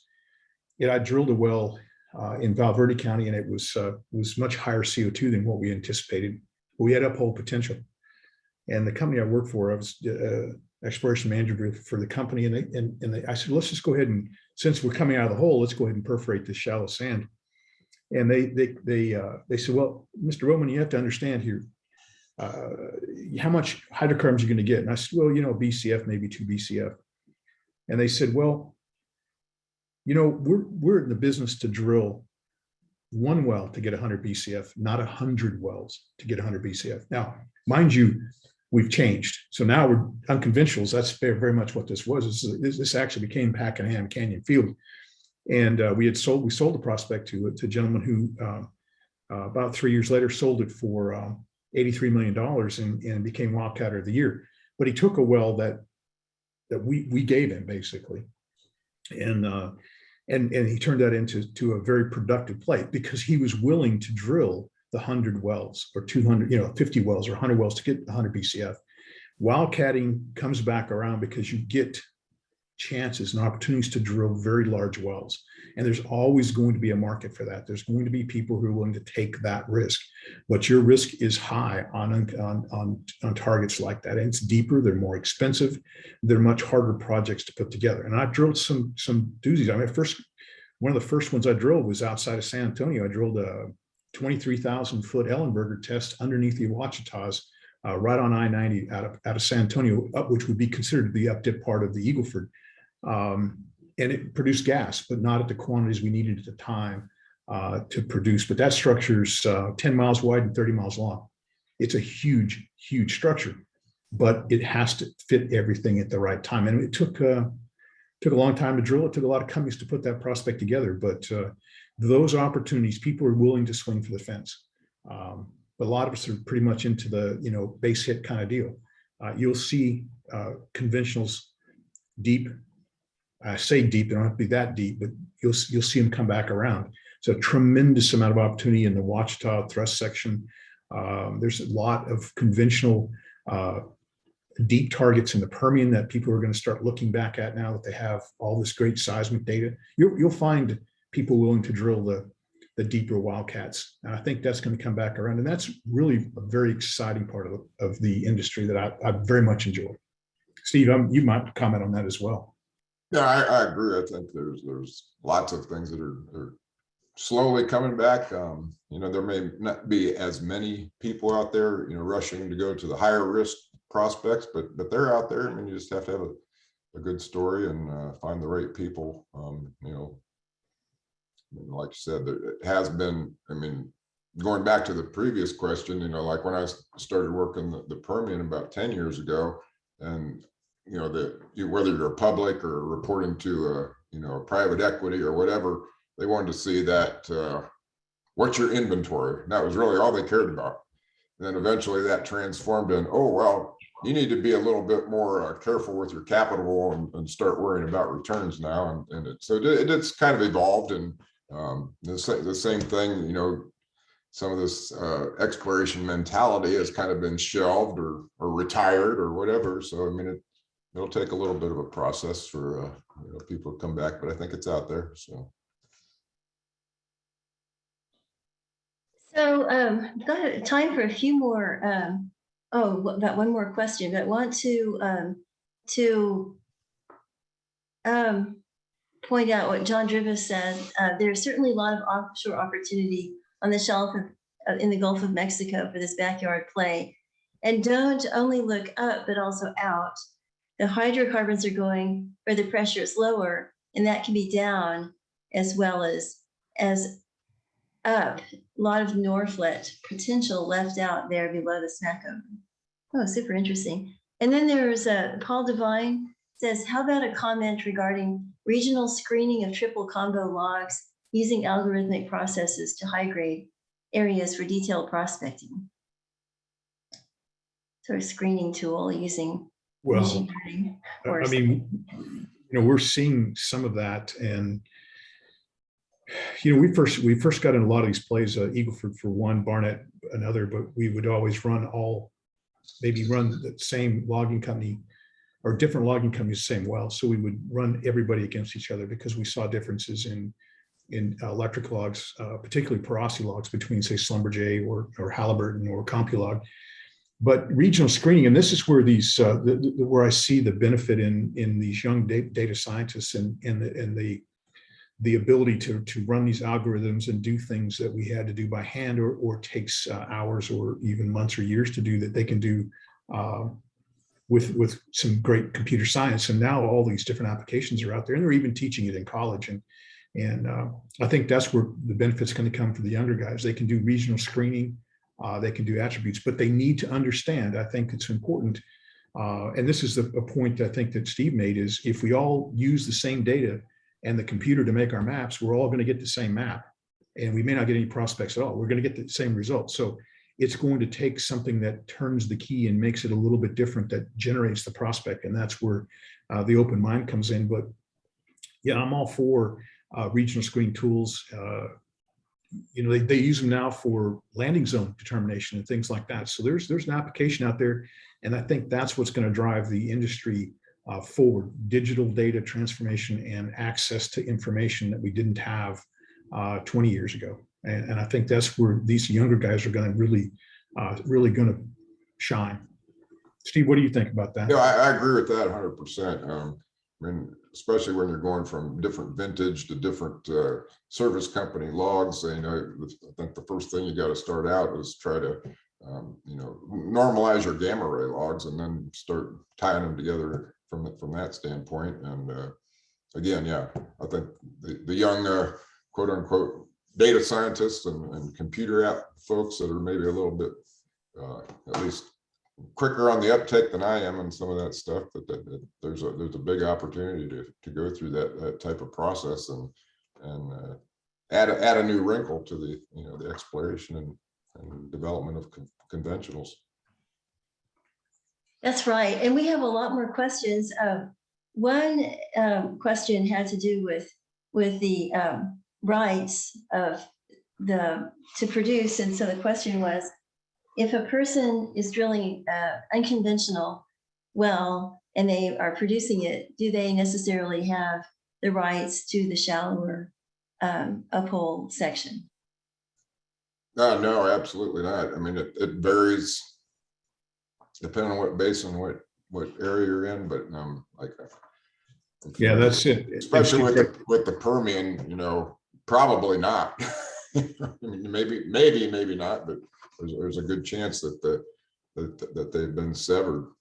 you know, I drilled a well uh, in Val Verde County and it was, uh, was much higher CO2 than what we anticipated we had uphole potential. And the company I worked for, I was exploration manager for the company, and they, and, and they, I said, let's just go ahead and, since we're coming out of the hole, let's go ahead and perforate this shallow sand. And they, they, they, uh, they said, well, Mr. Roman, you have to understand here, uh, how much hydrocarbons you're going to get. And I said, well, you know, BCF, maybe two BCF. And they said, well, you know, we're, we're in the business to drill one well to get 100 BCF, not 100 wells to get 100 BCF. Now, mind you, we've changed. So now we're unconventionals. That's very, very much what this was. This, is- this actually became Pakenham Canyon Field. And uh, we had sold, we sold the prospect to, to a gentleman who um, uh, about three years later sold it for um, $83 million and, and became Wildcatter of the Year. But he took a well that that we we gave him basically. And uh, and and he turned that into to a very productive play because he was willing to drill the 100 wells or 200, you know, 50 wells or 100 wells to get 100 BCF. Wildcatting comes back around because you get chances and opportunities to drill very large wells. And there's always going to be a market for that. There's going to be people who are willing to take that risk. But your risk is high on, on, on, on targets like that. And it's deeper, they're more expensive, they're much harder projects to put together. And I've drilled some, some doozies. I mean, first, one of the first ones I drilled was outside of San Antonio. I drilled a 23,000 foot Ellenberger test underneath the Ouachitas, uh, right on I-90 out of, out of San Antonio, up, which would be considered the up dip part of the Eagleford. Um, and it produced gas, but not at the quantities we needed at the time uh, to produce. But that structure's uh, 10 miles wide and 30 miles long. It's a huge, huge structure, but it has to fit everything at the right time. And it took uh, took a long time to drill. It took a lot of companies to put that prospect together, but uh, those opportunities, people are willing to swing for the fence. Um, but a lot of us are pretty much into the you know base hit kind of deal. Uh, you'll see uh, conventionals deep. I say deep, they don't have to be that deep, but you'll you'll see them come back around. So tremendous amount of opportunity in the Ouachita thrust section. Um, there's a lot of conventional uh, deep targets in the Permian that people are going to start looking back at now that they have all this great seismic data. You'll, you'll find people willing to drill the, the deeper wildcats. And I think that's going to come back around. And that's really a very exciting part of, of the industry that I, I very much enjoy. Steve, um, you might comment on that as well. Yeah, I, I agree. I think there's, there's lots of things that are, are slowly coming back. Um, you know, there may not be as many people out there, you know, rushing to go to the higher risk prospects, but, but they're out there. I mean, you just have to have a, a good story and, uh, find the right people, um, you know. and Like you said, there it has been, I mean, going back to the previous question, you know, like when I started working the, the Permian about ten years ago, and you know, that you, whether you're public or reporting to a, you know, private equity or whatever, they wanted to see that, uh, what's your inventory? And that was really all they cared about. And then eventually that transformed in, oh, well, you need to be a little bit more uh, careful with your capital and, and start worrying about returns now. And, and it, so it, it's kind of evolved and, um, the same, the same thing, you know, some of this, uh, exploration mentality has kind of been shelved or, or retired or whatever. So, I mean, it, it'll take a little bit of a process for, uh, you know, people to come back, but I think it's out there, so. So um, got time for a few more, um, oh, got one more question, I want to, um, to um, point out what John Drivas said. Uh, There's certainly a lot of offshore opportunity on the shelf of, uh, in the Gulf of Mexico for this backyard play. And don't only look up, but also out. The hydrocarbons are going where the pressure is lower, and that can be down as well as, as up. A lot of Norphlet potential left out there below the Smackover. Oh, super interesting. And then there's uh, Paul Devine says, how about a comment regarding regional screening of triple combo logs using algorithmic processes to high grade areas for detailed prospecting? Sort of screening tool using Well. I or I mean, you know, we're seeing some of that and you know, we first, we first got in a lot of these plays, uh, Eagleford for one, Barnett another, but we would always run all, maybe run the same logging company or different logging companies, the same well. So we would run everybody against each other because we saw differences in, in electric logs, uh, particularly porosity logs between say Schlumberger or, or Halliburton or CompuLog. But regional screening, and this is where these, uh, the, the, where I see the benefit in, in these young data, scientists and, and the, and the, the ability to, to run these algorithms and do things that we had to do by hand or, or takes uh, hours or even months or years to do that they can do uh, with, with some great computer science. And now all these different applications are out there and they're even teaching it in college. And, and uh, I think that's where the benefit's going to come for the younger guys. They can do regional screening Uh, they can do attributes, but they need to understand, I think it's important. Uh, and this is a, a point I think that Steve made is if we all use the same data and the computer to make our maps, we're all going to get the same map. And we may not get any prospects at all. We're going to get the same results. So it's going to take something that turns the key and makes it a little bit different that generates the prospect. And that's where uh, the open mind comes in. But yeah, I'm all for uh, regional screening tools. Uh, you know, they, they use them now for landing zone determination and things like that. So there's there's an application out there. And I think that's what's going to drive the industry uh, forward, digital data transformation and access to information that we didn't have uh, 20 years ago. And, and I think that's where these younger guys are going to really, uh, really going to shine. Steve, what do you think about that? Yeah, I, I agree with that hundred percent. Um, I mean, especially when you're going from different vintage to different, uh, service company logs, you know, I think the first thing you got to start out is try to, um, you know, normalize your gamma ray logs and then start tying them together from, from that standpoint. And, uh, again, yeah, I think the, the young, uh, quote unquote, data scientists and, and computer app folks that are maybe a little bit, uh, at least quicker on the uptake than I am and some of that stuff, but that, that there's a, there's a big opportunity to, to go through that, that type of process and, and uh, add, a- add a new wrinkle to the, you know, the exploration and, and development of con- conventionals. That's right. And we have a lot more questions. Um, One um, question had to do with, with the um, rights of the, to produce. And so the question was, if a person is drilling uh, unconventional well, and they are producing it, do they necessarily have the rights to the shallower um, uphole section? No, no, absolutely not. I mean, it, it varies depending on what basin, what, what area you're in, but um, like. uh, Yeah, that's it. Especially with, the with the Permian, you know, probably not. I mean, Maybe, maybe, maybe not, but there's, there's a good chance that the, that, that they've been severed.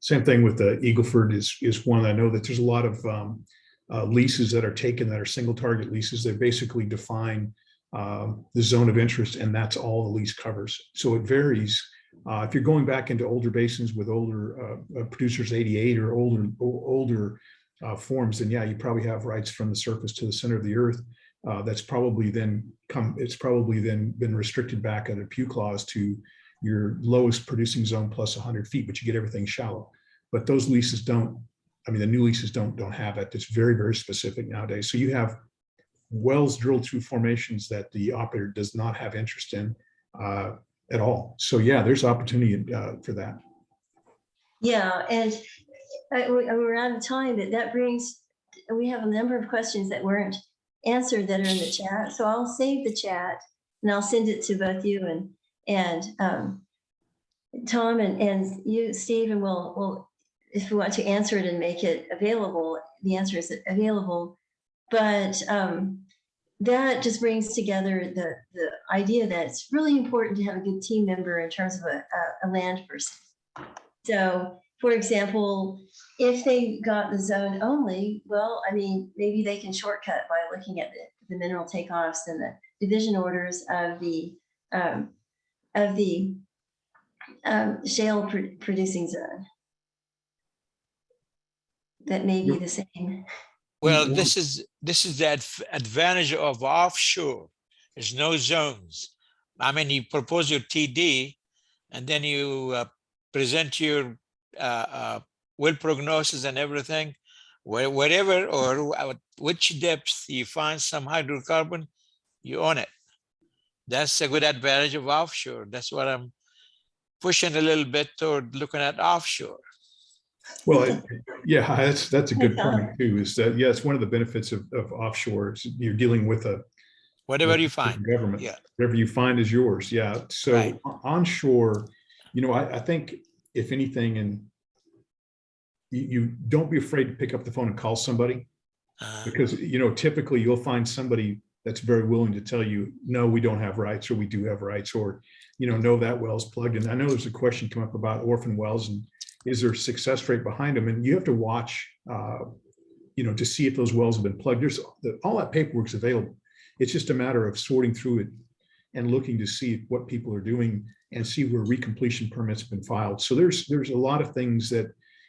Same thing with the Eagleford is, is one I know that there's a lot of um, uh, leases that are taken that are single target leases. They basically define um, the zone of interest and that's all the lease covers. So it varies. Uh, If you're going back into older basins with older uh, uh, producers 88 or older, older uh, forms, then yeah, you probably have rights from the surface to the center of the earth. Uh, That's probably then come, it's probably then been restricted back under Pugh clause to your lowest producing zone plus 100 feet, but you get everything shallow. But those leases don't, I mean, the new leases don't, don't have that. It's very, very specific nowadays. So you have wells drilled through formations that the operator does not have interest in uh, at all. So yeah, there's opportunity uh, for that. Yeah, and I- we- we're out of time, but that brings, we have a number of questions that weren't answered that are in the chat. So I'll save the chat and I'll send it to both you and, and um, Tom and, and you, Steve, and we'll, we'll, if we want to answer it and make it available, the answer is available. But um, that just brings together the, the idea that it's really important to have a good team member in terms of a, a- a land person. So, for example, if they got the zone only, well, I mean, maybe they can shortcut by looking at the, the mineral takeoffs and the division orders of the, um, of the um, shale pr- producing zone. That may be the same. Well, this is, this is the adv- advantage of offshore. There's no zones. I mean, you propose your TD and then you uh, present your uh, uh, well prognosis and everything. Where, wherever or at which depth you find some hydrocarbon, you own it. That's a good advantage of offshore. That's what I'm pushing a little bit toward looking at offshore. Well, it- yeah, that's, that's a good point too, is that, yeah, it's one of the benefits of, of offshore. is You're dealing with a. Whatever with you find. Government. yeah. Whatever you find is yours. Yeah. So Right. onshore, you know, I, I think if anything, and you, you don't be afraid to pick up the phone and call somebody. Uh, Because, you know, typically you'll find somebody that's very willing to tell you, no, we don't have rights, or we do have rights, or, you know, no, that well's plugged in. I know there's a question come up about orphan wells and is there a success rate behind them? And you have to watch, uh, you know, to see if those wells have been plugged. There's, the- all that paperwork's available. It's just a matter of sorting through it and looking to see what people are doing and see where recompletion permits have been filed. So there's, there's a lot of things that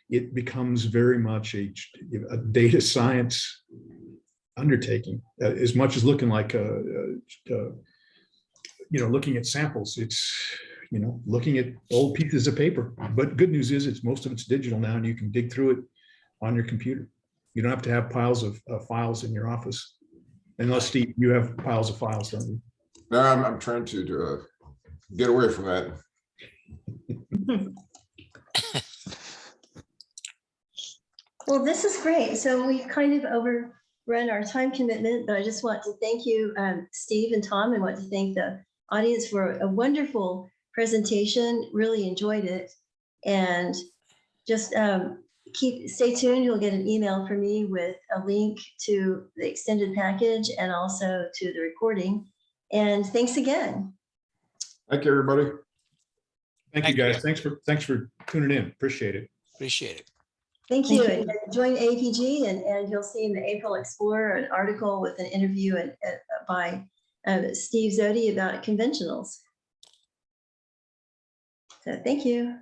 it becomes very much a, a data science undertaking, uh, as much as looking like a, a- a, you know, looking at samples, it's, you know, looking at old pieces of paper. But good news is it's, most of it's digital now and you can dig through it on your computer. You don't have to have piles of uh, files in your office. Unless Steve, you have piles of files, don't you? No, I'm, I'm trying to, to uh, get away from that. Well, this is great. So we've kind of overrun our time commitment, but I just want to thank you, um, Steve and Tom, and want to thank the audience for a wonderful presentation. Really enjoyed it. And just um, keep, stay tuned. You'll get an email from me with a link to the extended package and also to the recording. And thanks again. Thank you, everybody. Thank you, Thank you. guys. Thanks for, thanks for tuning in. Appreciate it. Appreciate it. Thank Thank you. you. Join AAPG and, and you'll see in the April Explorer an article with an interview and, uh, by uh, Steve Zodi about conventionals. So thank you.